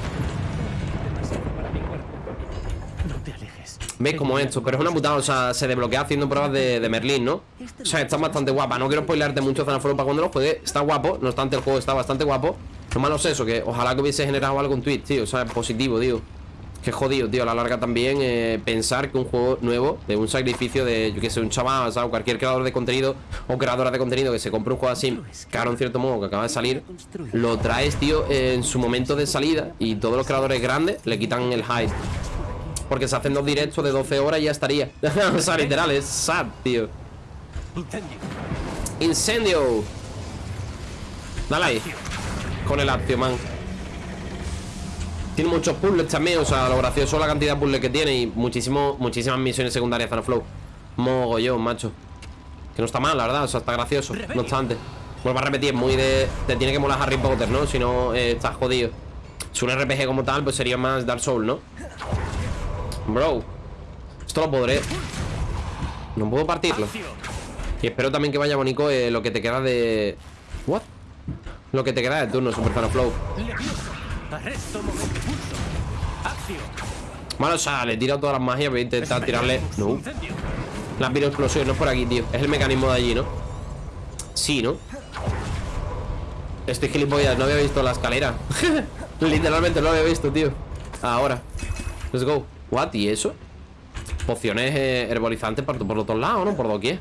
¿Ves como esto? Pero es una putada, o sea, se desbloquea haciendo pruebas de, de Merlín, ¿no? O sea, está bastante guapa. No quiero spoilearte mucho Zanaforo para cuando lo juegue. Está guapo, no obstante, el juego está bastante guapo. Lo malo es eso, que ojalá que hubiese generado algo en tío. O sea, positivo, tío. Qué jodido, tío. A la larga también eh, pensar que un juego nuevo, de un sacrificio de, yo que sé, un chaval. O cualquier creador de contenido o creadora de contenido que se compre un juego así, caro en cierto modo, que acaba de salir, lo traes, tío, en su momento de salida y todos los creadores grandes le quitan el hype. Porque se hacen dos directos de 12 horas y ya estaría. o sea, literal, es sad, tío. Incendio. Dale ahí. Con el accio, man. Tiene muchos puzzles también, o sea, lo gracioso es la cantidad de puzzles que tiene y muchísimo, muchísimas misiones secundarias Flow. Mogollón, macho. Que no está mal, la verdad, o sea, está gracioso. No obstante. Vuelvo a repetir, es muy de. Te tiene que molar Harry Potter, ¿no? Si no, eh, estás jodido. Si un RPG como tal, pues sería más Dark Souls, ¿no? Bro. Esto lo podré. No puedo partirlo. Y espero también que vaya bonito eh, lo que te queda de. ¿What? Lo que te queda de turno, Super Fan Flow. Vale, o sea, le he tirado todas las magias, voy a intentar tirarle. No. Las explosiones no es por aquí, tío. Es el mecanismo de allí, ¿no? Sí, ¿no? Estoy gilipollas, no había visto la escalera Literalmente no lo había visto, tío Ahora Let's go What, ¿y eso? Pociones eh, herbolizantes por, por los dos lados, ¿no? Por doquier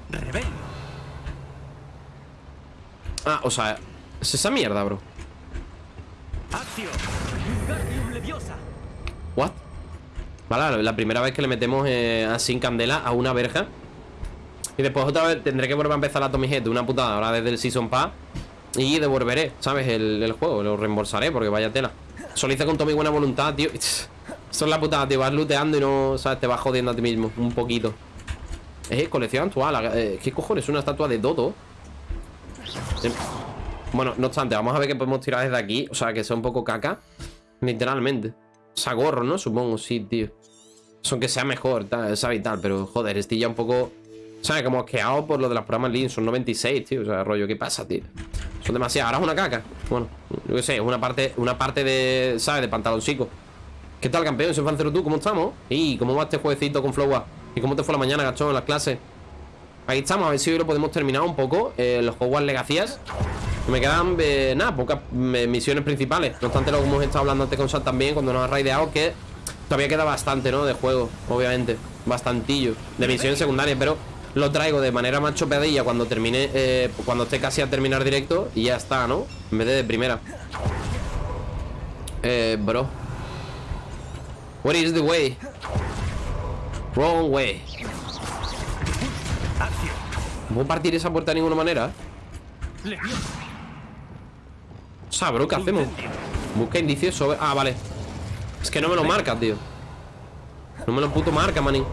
Ah, o sea Es esa mierda, bro What? Vale, la primera vez que le metemos eh, así en candela a una verja Y después otra vez tendré que volver a empezar la Tommy Head una putada Ahora desde el Season Pass Y devolveré, ¿sabes? El, juego, lo reembolsaré porque vaya tela Solo hice con toda mi buena voluntad, tío Eso es la putada, te vas looteando y no, ¿sabes? Te vas jodiendo a ti mismo, un poquito Es colección actual eh, ¿Qué cojones? Una estatua de Dodo eh, Bueno, no obstante, vamos a ver qué podemos tirar desde aquí O sea, que sea un poco caca Literalmente O sea, gorro, ¿no? Supongo, sí, tío Son que sea mejor, tal, ¿sabes? Y tal, pero joder, estoy ya un poco ¿Sabes? Como asqueado por lo de las programas Lean Son 96, tío, o sea, rollo, ¿qué pasa, tío? Son demasiadas, ahora es una caca Bueno, yo qué sé, es una parte, una parte de, ¿sabes? De pantaloncico ¿Qué tal, campeón? Soy Fancero tú, ¿cómo estamos? ¿Y cómo va este jueguecito con Flowa? ¿Y cómo te fue la mañana, gachón, en las clases? Ahí estamos, a ver si hoy lo podemos terminar un poco eh, Los Hogwarts Legacías Me quedan, eh, nada, pocas eh, misiones principales No obstante, lo que hemos estado hablando antes con Sal también Cuando nos ha raideado, que todavía queda bastante, ¿no? De juego, obviamente Bastantillo De misiones secundarias, pero lo traigo de manera más chopeadilla Cuando termine, eh, cuando esté casi a terminar directo Y ya está, ¿no? En vez de de primera Eh, bro What is the way? Wrong way ¿No puedo partir esa puerta de ninguna manera? O sea, bro, ¿qué hacemos? Busca indicios sobre... Ah, vale. Es que no me lo marca, tío. No me lo puto marca, manín.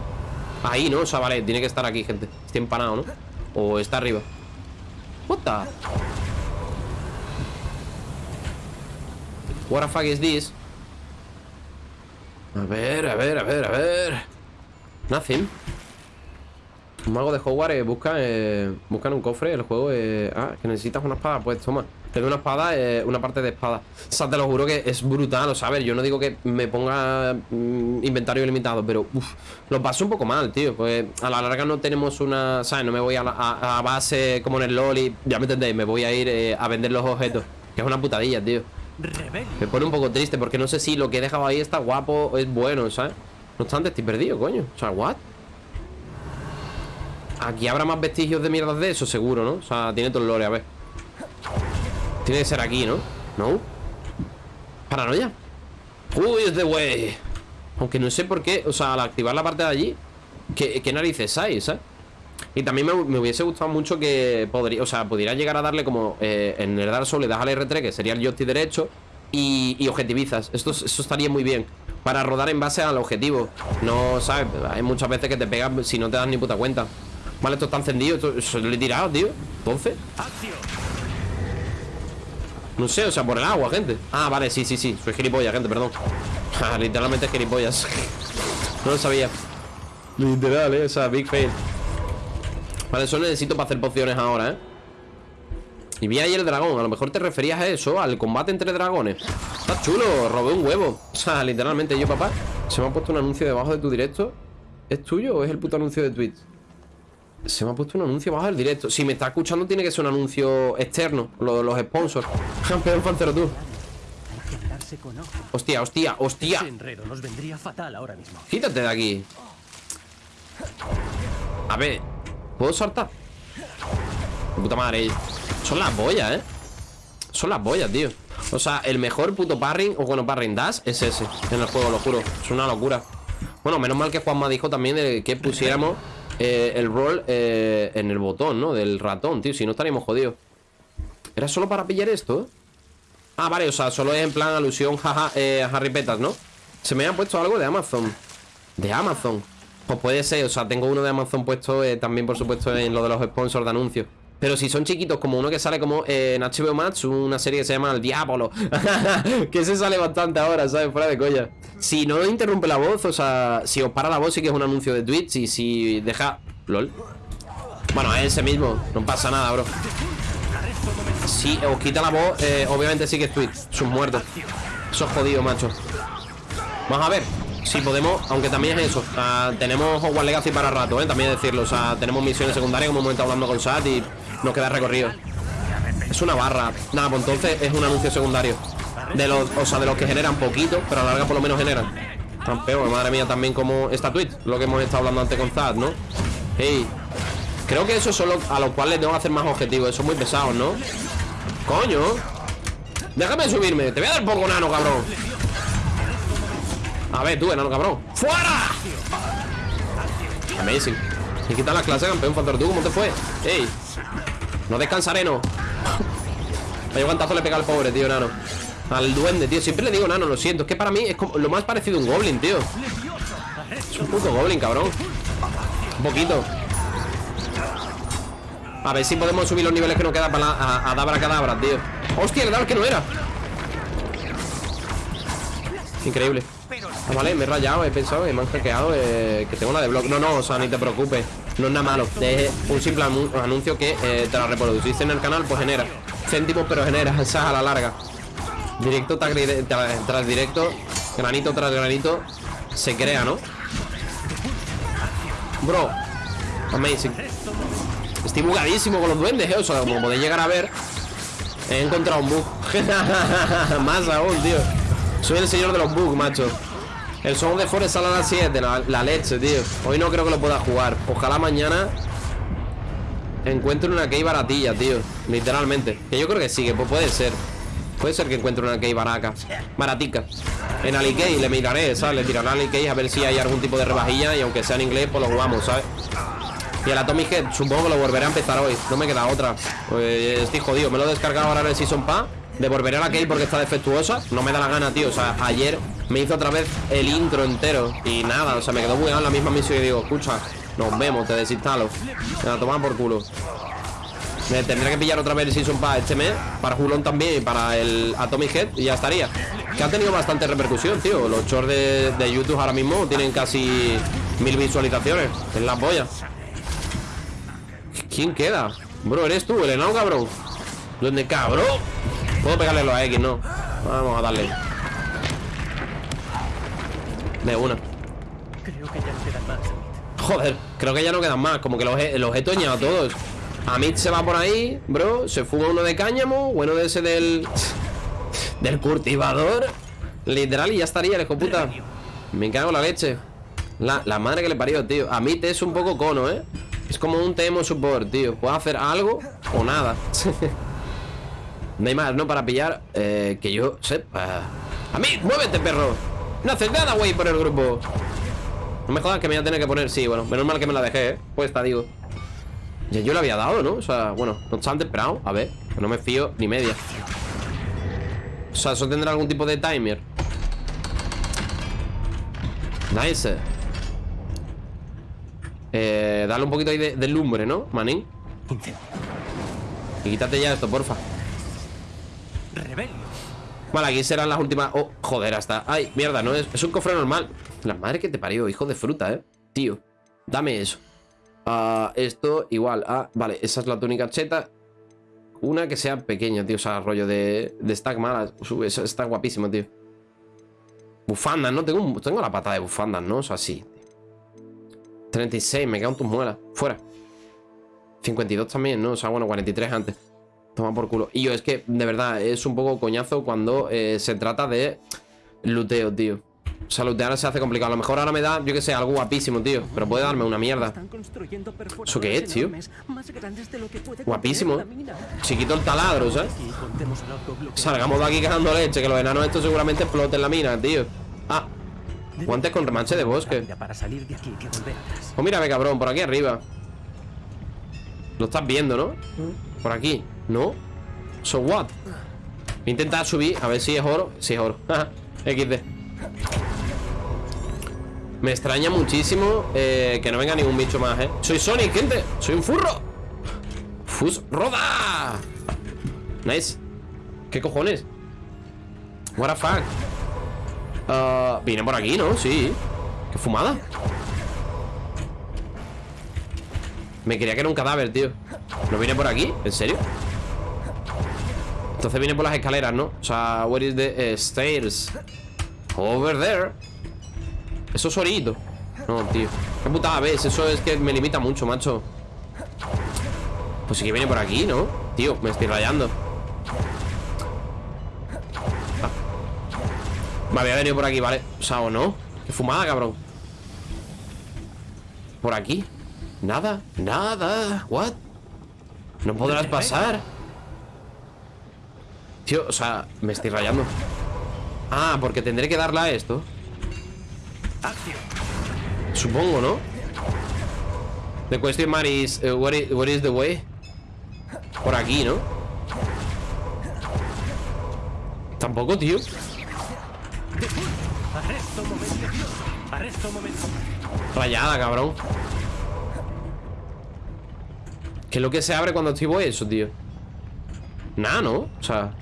Ahí, ¿no? O sea, vale, tiene que estar aquí, gente. Estoy empanado, ¿no? O está arriba. What the What the fuck is this? A ver, a ver, a ver, a ver. Nothing. Un mago de Hogwarts eh, busca eh, un cofre, el juego eh, Ah, que necesitas una espada, pues toma Te doy una espada, eh, una parte de espada O sea, te lo juro que es brutal, o sea, a ver Yo no digo que me ponga mm, inventario limitado Pero, uff, lo paso un poco mal, tío Pues a la larga no tenemos una ¿Sabes? No me voy a, la, a, a base como en el LoL y Ya me entendéis, me voy a ir eh, a vender los objetos Que es una putadilla, tío me pone un poco triste porque no sé si lo que he dejado ahí está guapo o es bueno, ¿sabes? No obstante, estoy perdido, coño O sea, ¿what? Aquí habrá más vestigios de mierdas de eso, seguro, ¿no? O sea, tiene todo el lore, a ver Tiene que ser aquí, ¿no? ¿No? Paranoia Uy, es the way Aunque no sé por qué, o sea, al activar la parte de allí ¿Qué, narices hay, ¿sabes? Y también me, hubiese gustado mucho que podría, o sea, pudiera llegar a darle como eh, en el Dark Souls le das al R3, que sería el joystick derecho, y, objetivizas. Esto, eso estaría muy bien. Para rodar en base al objetivo. No, ¿sabes? Hay muchas veces que te pegan si no te das ni puta cuenta. Vale, esto está encendido. Esto, eso lo he tirado, tío. Entonces. No sé, o sea, por el agua, gente. Ah, vale, sí, sí, sí. Soy gilipollas, gente, perdón. Literalmente gilipollas. no lo sabía. Literal, eh. O sea, big fail. Vale, eso necesito para hacer pociones ahora, ¿eh? Y vi ahí el dragón A lo mejor te referías a eso Al combate entre dragones Está chulo Robé un huevo O sea, literalmente yo, papá Se me ha puesto un anuncio debajo de tu directo ¿Es tuyo o es el puto anuncio de Twitch? Se me ha puesto un anuncio debajo del directo. Si me está escuchando tiene que ser un anuncio externo Lo de los sponsors. Campeón fancero tú. Hostia, hostia, hostia. Nos vendría fatal ahora mismo. Quítate de aquí. A ver ¿Puedo saltar? Puta madre. Son las boyas, ¿eh? Son las boyas, tío. O sea, el mejor puto parring O bueno, parring dash es ese En el juego, lo juro. Es una locura. Bueno, menos mal que Juanma dijo también de que pusiéramos eh, el rol eh, en el botón, ¿no? Del ratón, tío Si no estaríamos jodidos ¿Era solo para pillar esto? Ah, vale, o sea, solo es en plan alusión jaja, eh, a Harry Petas, ¿no? Se me ha puesto algo de Amazon De Amazon pues puede ser, o sea, tengo uno de Amazon puesto eh, también, por supuesto, en lo de los sponsors de anuncios. Pero si son chiquitos, como uno que sale como eh, en HBO Max, una serie que se llama El Diablo. que se sale bastante ahora, ¿sabes? Fuera de colla. Si no interrumpe la voz, o sea, si os para la voz, sí que es un anuncio de Twitch. Y si deja. LOL. Bueno, es ese mismo, no pasa nada, bro. Si os quita la voz, eh, obviamente sí que es Twitch. Sus muertos. Eso es jodido, macho. Vamos a ver. Si podemos, aunque también es eso Tenemos Hogwarts Legacy para rato, ¿eh? También decirlo, o sea, tenemos misiones secundarias Como hemos estado hablando con Sat y nos queda recorrido. Es una barra. Nada, pues entonces es un anuncio secundario. De los, o sea, de los que generan poquito Pero a la larga por lo menos generan. Campeón, madre mía, también como esta tweet Lo que hemos estado hablando antes con Zad, ¿no? Hey Creo que eso es solo a los cuales tengo que hacer más objetivos Eso es muy pesado, ¿no? Coño. Déjame subirme. Te voy a dar poco nano, cabrón. A ver, tú, enano, cabrón. ¡Fuera! Amazing. Y quita la clase, campeón. Factor tú, ¿cómo te fue? Ey No descansaré, no Vaya guantazo le pega al pobre, tío, nano. Al duende, tío. Siempre le digo nano, lo siento. Es que para mí es como lo más parecido a un goblin, tío. Es un puto goblin, cabrón. Un poquito. A ver si podemos subir los niveles que nos quedan para la, a, Dabra Cadabra, tío. Hostia, le daba el que no era. Increíble. Ah, vale, me he rayado, he pensado, me han eh, Que tengo la de blog No, no, o sea, ni te preocupes No es nada malo Es un simple anu- anuncio que eh, te lo reproduciste en el canal Pues genera céntimos, pero genera Esa a la larga Directo tras- tras directo Granito tras granito Se crea, ¿no? Bro Amazing Estoy bugadísimo con los duendes, ¿eh? O sea, como podéis llegar a ver He encontrado un bug Más aún, tío Soy el señor de los bugs, macho El Song de Forest sale a las 7 la, leche, tío. Hoy no creo que lo pueda jugar. Ojalá mañana Encuentre una key baratilla, tío. Literalmente. Que yo creo que sí, que pu- puede ser. Puede ser que encuentre una key baraca. Baratica. En Alikey le miraré, ¿sabes? Le tiraré a Alikey a ver si hay algún tipo de rebajilla Y aunque sea en inglés, pues lo jugamos, ¿sabes? Y el Atomic Head, supongo que lo volveré a empezar hoy. No me queda otra. Pues estoy jodido. Me lo he descargado ahora en el Season Pass Devolveré la Key porque está defectuosa. No me da la gana, tío. O sea, ayer me hizo otra vez el intro entero Y nada, o sea, me quedó bugueado en la misma misión Y digo, escucha, nos vemos, te desinstalo. Me la toman por culo Me tendré que pillar otra vez el Season Pass este mes Para Julón también y para el Atomic Head Y ya estaría. Que ha tenido bastante repercusión, tío. Los shorts de, YouTube ahora mismo tienen casi mil visualizaciones. Es la polla. ¿Quién queda? Bro, ¿eres tú, el enano cabrón? ¿Dónde cabrón? Puedo pegarle los X, ¿no? Vamos a darle. De una. Creo que ya no quedan más. Joder, creo que ya no quedan más. Como que los, he- los he toñado a todos. Amit se va por ahí, bro. Se fuma uno de cáñamo Bueno de ese del... Del cultivador. Literal y ya estaría el puta. Me cago en la leche. La, la madre que le parió, tío. Amit es un poco cono, ¿eh? Es como un TM support, tío. Puede hacer algo o nada No hay más, ¿no? Para pillar eh, Que yo sepa Amit, muévete, perro No haces nada, güey, por el grupo no me jodas que me voy a tener que poner Sí, bueno, menos mal que me la dejé, ¿eh? Pues está, digo Ya yo la había dado, ¿no? O sea, bueno, no obstante, esperado A ver, no me fío ni media O sea, eso tendrá algún tipo de timer Nice Eh, dale un poquito ahí de, de lumbre, ¿no, manín? Y quítate ya esto, porfa Rebelio. Vale, aquí serán las últimas. Oh, joder, hasta Ay, mierda, no es, es un cofre normal. La madre que te parió, hijo de fruta, eh. Tío, dame eso. Ah, Esto, igual. Ah, vale, esa es la túnica cheta. Una que sea pequeña, tío O sea, rollo de, de stack malas Uf, Eso está guapísimo, tío. Bufandas, ¿no? Tengo, tengo la pata de bufandas, ¿no? O sea, sí 36, me quedan tus muelas. Fuera. 52 también, ¿no? O sea, bueno, 43 antes Toma por culo. Y yo, es que, de verdad, es un poco coñazo cuando eh, se trata de luteo, tío. O sea, lutear se hace complicado. A lo mejor ahora me da, yo que sé, algo guapísimo, tío. Pero puede darme una mierda. ¿Eso qué es, tío? Guapísimo. contener la mina. Si quito el taladro, ¿sabes? Salgamos de aquí cagando leche, que los enanos estos seguramente exploten la mina, tío. Ah, guantes con remanche de bosque. Oh, mírame, cabrón, por aquí arriba. Lo estás viendo, ¿no? Por aquí, ¿no? So what? Voy a intentar subir, a ver si es oro. Si es oro. XD. Me extraña muchísimo eh, que no venga ningún bicho más, ¿eh? Soy Sonic, gente. Soy un furro. Fus roda. Nice. ¿Qué cojones? What the fuck? Ah, Viene por aquí, ¿no? Sí. ¿Qué fumada? Me creía que era un cadáver, tío ¿No viene por aquí? ¿En serio? Entonces viene por las escaleras, ¿no? O sea, where is the eh, stairs? Over there Eso es orito No, tío Qué putada ves Eso es que me limita mucho, macho Pues sí que viene por aquí, ¿no? Tío, me estoy rayando ah. Me había venido por aquí, ¿vale? O sea, o no Qué fumada, cabrón Por aquí Nada, nada What? No podrás pasar Tío, o sea, me estoy rayando Ah, porque tendré que darle a esto Supongo, ¿no? The question mark is, uh, where is, where is the way? Por aquí, ¿no? Tampoco, tío. Rayada, cabrón ¿Qué es lo que se abre cuando activo eso, tío? Nada, ¿no? O sea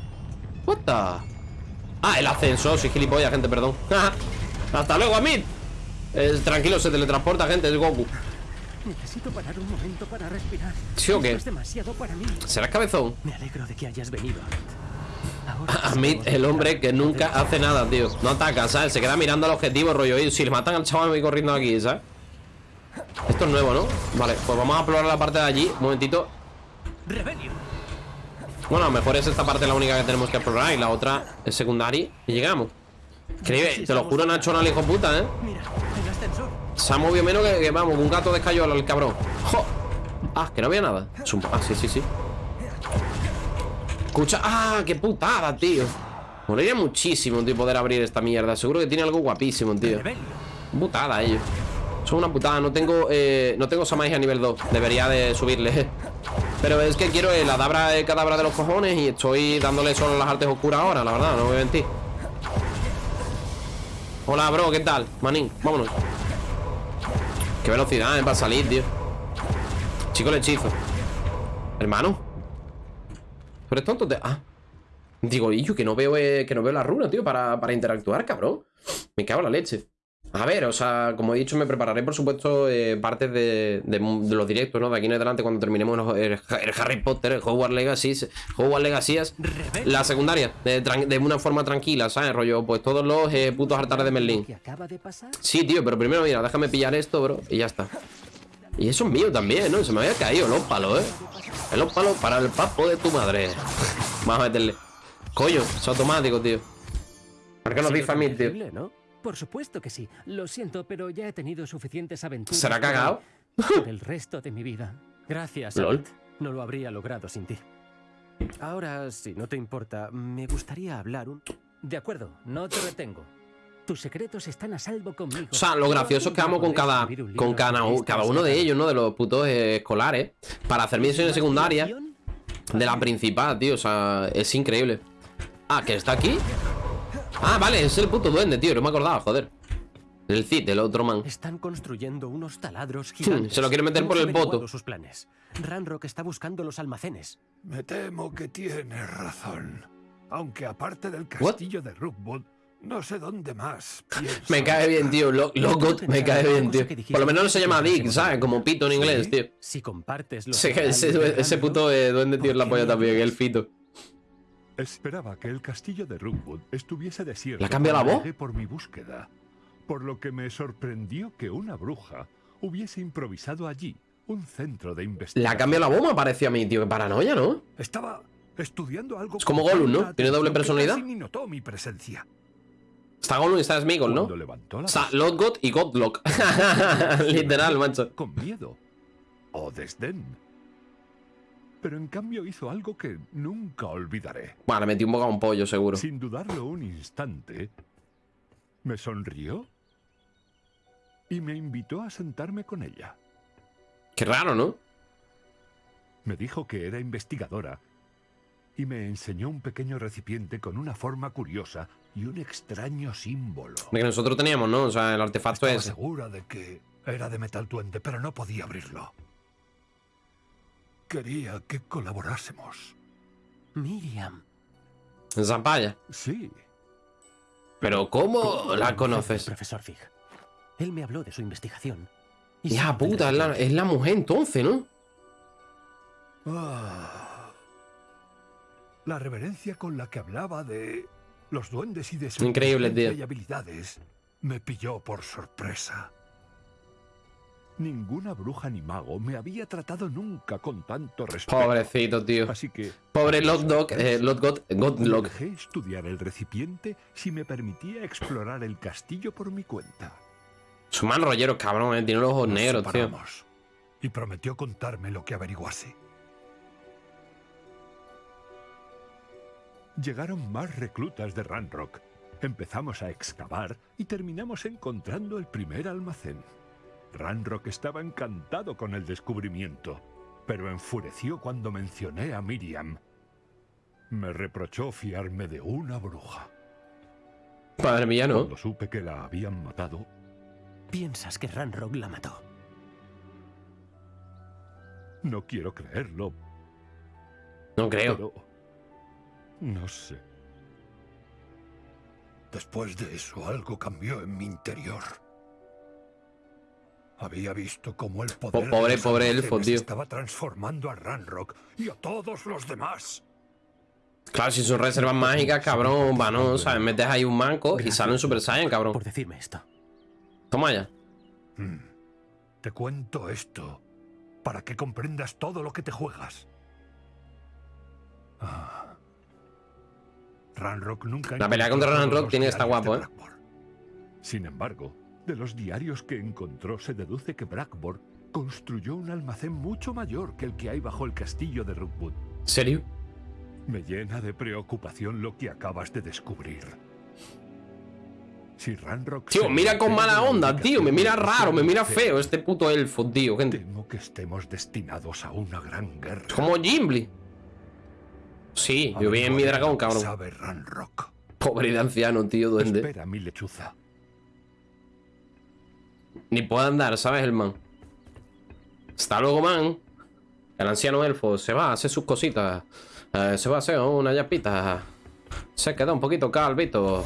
What the... Ah, el ascensor, soy gilipollas, gente, perdón Hasta luego, Amit eh, Tranquilo, se teletransporta, gente, es Goku Necesito parar un momento para respirar. ¿Sí o qué? Esto es demasiado para mí. ¿Serás cabezón? Me alegro de que hayas venido. Amit, el hombre que nunca hace nada, tío No ataca, ¿sabes? Se queda mirando al objetivo, rollo Y si le matan al chaval me voy corriendo aquí, ¿sabes? Esto es nuevo, ¿no? Vale, pues vamos a explorar la parte de allí. Un momentito. Bueno, a lo mejor es esta parte la única que tenemos que explorar Y la otra es secundaria. Y llegamos. Increíble, te lo juro, Nacho, no hijo puta, ¿eh? Se ha movido menos que, que, vamos, un gato de escayola, el cabrón. ¡Jo! Ah, que no había nada. Ah, sí, sí, sí. Escucha, ah, qué putada, tío. Molaría muchísimo, tío, poder abrir esta mierda. Seguro que tiene algo guapísimo, tío. Putada ellos Son una putada, no tengo eh, No tengo a nivel 2 Debería de subirle. Pero es que quiero el adabra el cadabra de los cojones Y estoy dándole solo las artes oscuras ahora La verdad, no voy a mentir. Hola, bro, ¿qué tal? Manín, vámonos. Qué velocidad, eh, para salir, tío. Chico el hechizo. Hermano Pero es tonto, te... Ah. Digo, yo que no veo eh, que no veo la runa, tío, para, para interactuar, cabrón. Me cago en la leche. A ver, o sea, como he dicho, me prepararé, por supuesto, eh, partes de, de- de los directos, ¿no? De aquí en adelante, cuando terminemos los- el, el Harry Potter, el Hogwarts Legacy, Hogwarts Legacy, la secundaria, de, una forma tranquila, ¿sabes? Rollo, pues todos los eh, putos altares de Merlín. Sí, tío, pero primero, mira, déjame pillar esto, bro, y ya está. Y eso es mío también, ¿no? Se me había caído los palos, ¿eh? Los palos para el papo de tu madre. Vamos a meterle. Coño, es automático, tío. ¿Por qué no Ha sido dice a mí, tío? Por supuesto que sí. Lo siento, pero ya he tenido suficientes aventuras. ¿Será el- por el resto de mi vida. Gracias. Lol. No lo habría logrado sin ti. Ahora, si no te importa, me gustaría hablar un... De acuerdo, no te retengo. Tus secretos están a salvo conmigo. O sea, lo gracioso es que vamos con cada, con cada, cada uno de ellos, ¿no? De los putos escolares. Para hacer misiones secundarias de la principal, tío. O sea, es increíble. Ah, ¿que está aquí? Ah, vale, es el puto duende, tío. No me acordaba, joder. El Cid, el otro man. Están construyendo unos taladros gigantes. se lo quiere meter por el poto. sus planes. Ranrock está buscando los almacenes. Me temo que tienes razón. Aunque aparte del castillo de Rookwood, no sé dónde más. Me cae bien, tío. Lo- Logot me cae bien, tío. Por lo menos no se llama Dick, ¿sabes? Como pito en inglés, tío. Si compartes los Ese, ese, ese puto eh, duende, tío, es la polla también, el fito. Esperaba que el castillo de Rookwood estuviese desierto. ¿Le ha cambiado la voz? por mi búsqueda, por lo que me sorprendió que una bruja hubiese improvisado allí un centro de investigación. ha cambiado la voz, me pareció a mí, tío. Qué paranoia, ¿no? Estaba estudiando algo. Es como Gollum, ¿no? Tiene doble que personalidad. ni notó mi presencia. Está Gollum y está Smigol, ¿no? La Está vista, Lodgot y Godlock. Literal, macho. con miedo o desdén. Pero en cambio hizo algo que nunca olvidaré. Bueno, le metí un boca a un pollo, seguro. Sin dudarlo un instante, me sonrió y me invitó a sentarme con ella. Qué raro, ¿no? Me dijo que era investigadora y me enseñó un pequeño recipiente con una forma curiosa y un extraño símbolo. De que nosotros teníamos, ¿no? O sea, el artefacto es. segura de que era de metal duende, pero no podía abrirlo. Quería que colaborásemos. Miriam. Zapaya. Sí, Pero ¿cómo ¿Cómo la conoces? Profesor Fig. Él me habló de su investigación. Y Ya, puta, es la, recipiente. es la mujer entonces, ¿no? Ah. La reverencia con la que hablaba de los duendes y de su Increíble, tío. y habilidades me pilló por sorpresa. Ninguna bruja ni mago me había tratado nunca con tanto respeto. Pobrecito, tío. Así que Pobre Lotdog, eh, Lotgot, le Godlock. dejé estudiar el recipiente si me permitía explorar el castillo por mi cuenta. Su man rollero, cabrón, eh. Tiene los ojos Nos negros, tío. Y prometió contarme lo que averiguase. Llegaron más reclutas de Ranrock. Empezamos a excavar y terminamos encontrando el primer almacén. Ranrock estaba encantado con el descubrimiento, pero enfureció cuando mencioné a Miriam. Me reprochó fiarme de una bruja. Madre mía, ¿no? Cuando supe que la habían matado, Piensas que Ranrock la mató. no quiero creerlo, No creo. pero... No sé. Después de eso, algo cambió en mi interior. Había visto cómo el poder de pobre- los pobre elfo, tío. estaba transformando a Ranrock y a todos los demás. Claro, si son reservas mágicas, cabrón, va, no, ¿sabes? Metes ahí un manco y sale un Super Saiyan, cabrón. Por decirme esto. Toma ya. Hmm. Te cuento esto para que comprendas todo lo que te juegas. Ah. Ranrock nunca. La pelea contra Ranrock tiene que estar de guapo, ¿eh? Blackboard. Sin embargo, de los diarios que encontró se deduce que Blackboard construyó un almacén mucho mayor que el que hay bajo el castillo de Rookwood. ¿Serio? Me llena de preocupación lo que acabas de descubrir. Si Ranrock... Tío, mira con mala la onda, tío. Me mira raro, me mira feo este puto elfo, tío, gente. Temo que estemos destinados a una gran guerra. Como Gimli. Sí, yo vi en mi dragón, cabrón. Sabe Ranrock. Pobre de anciano, tío, duende. Espera, mi lechuza. Ni puede andar, ¿sabes, el man? Hasta luego, man. El anciano elfo se va a hacer sus cositas. Eh, se va a hacer una yapita. Se queda un poquito calvito.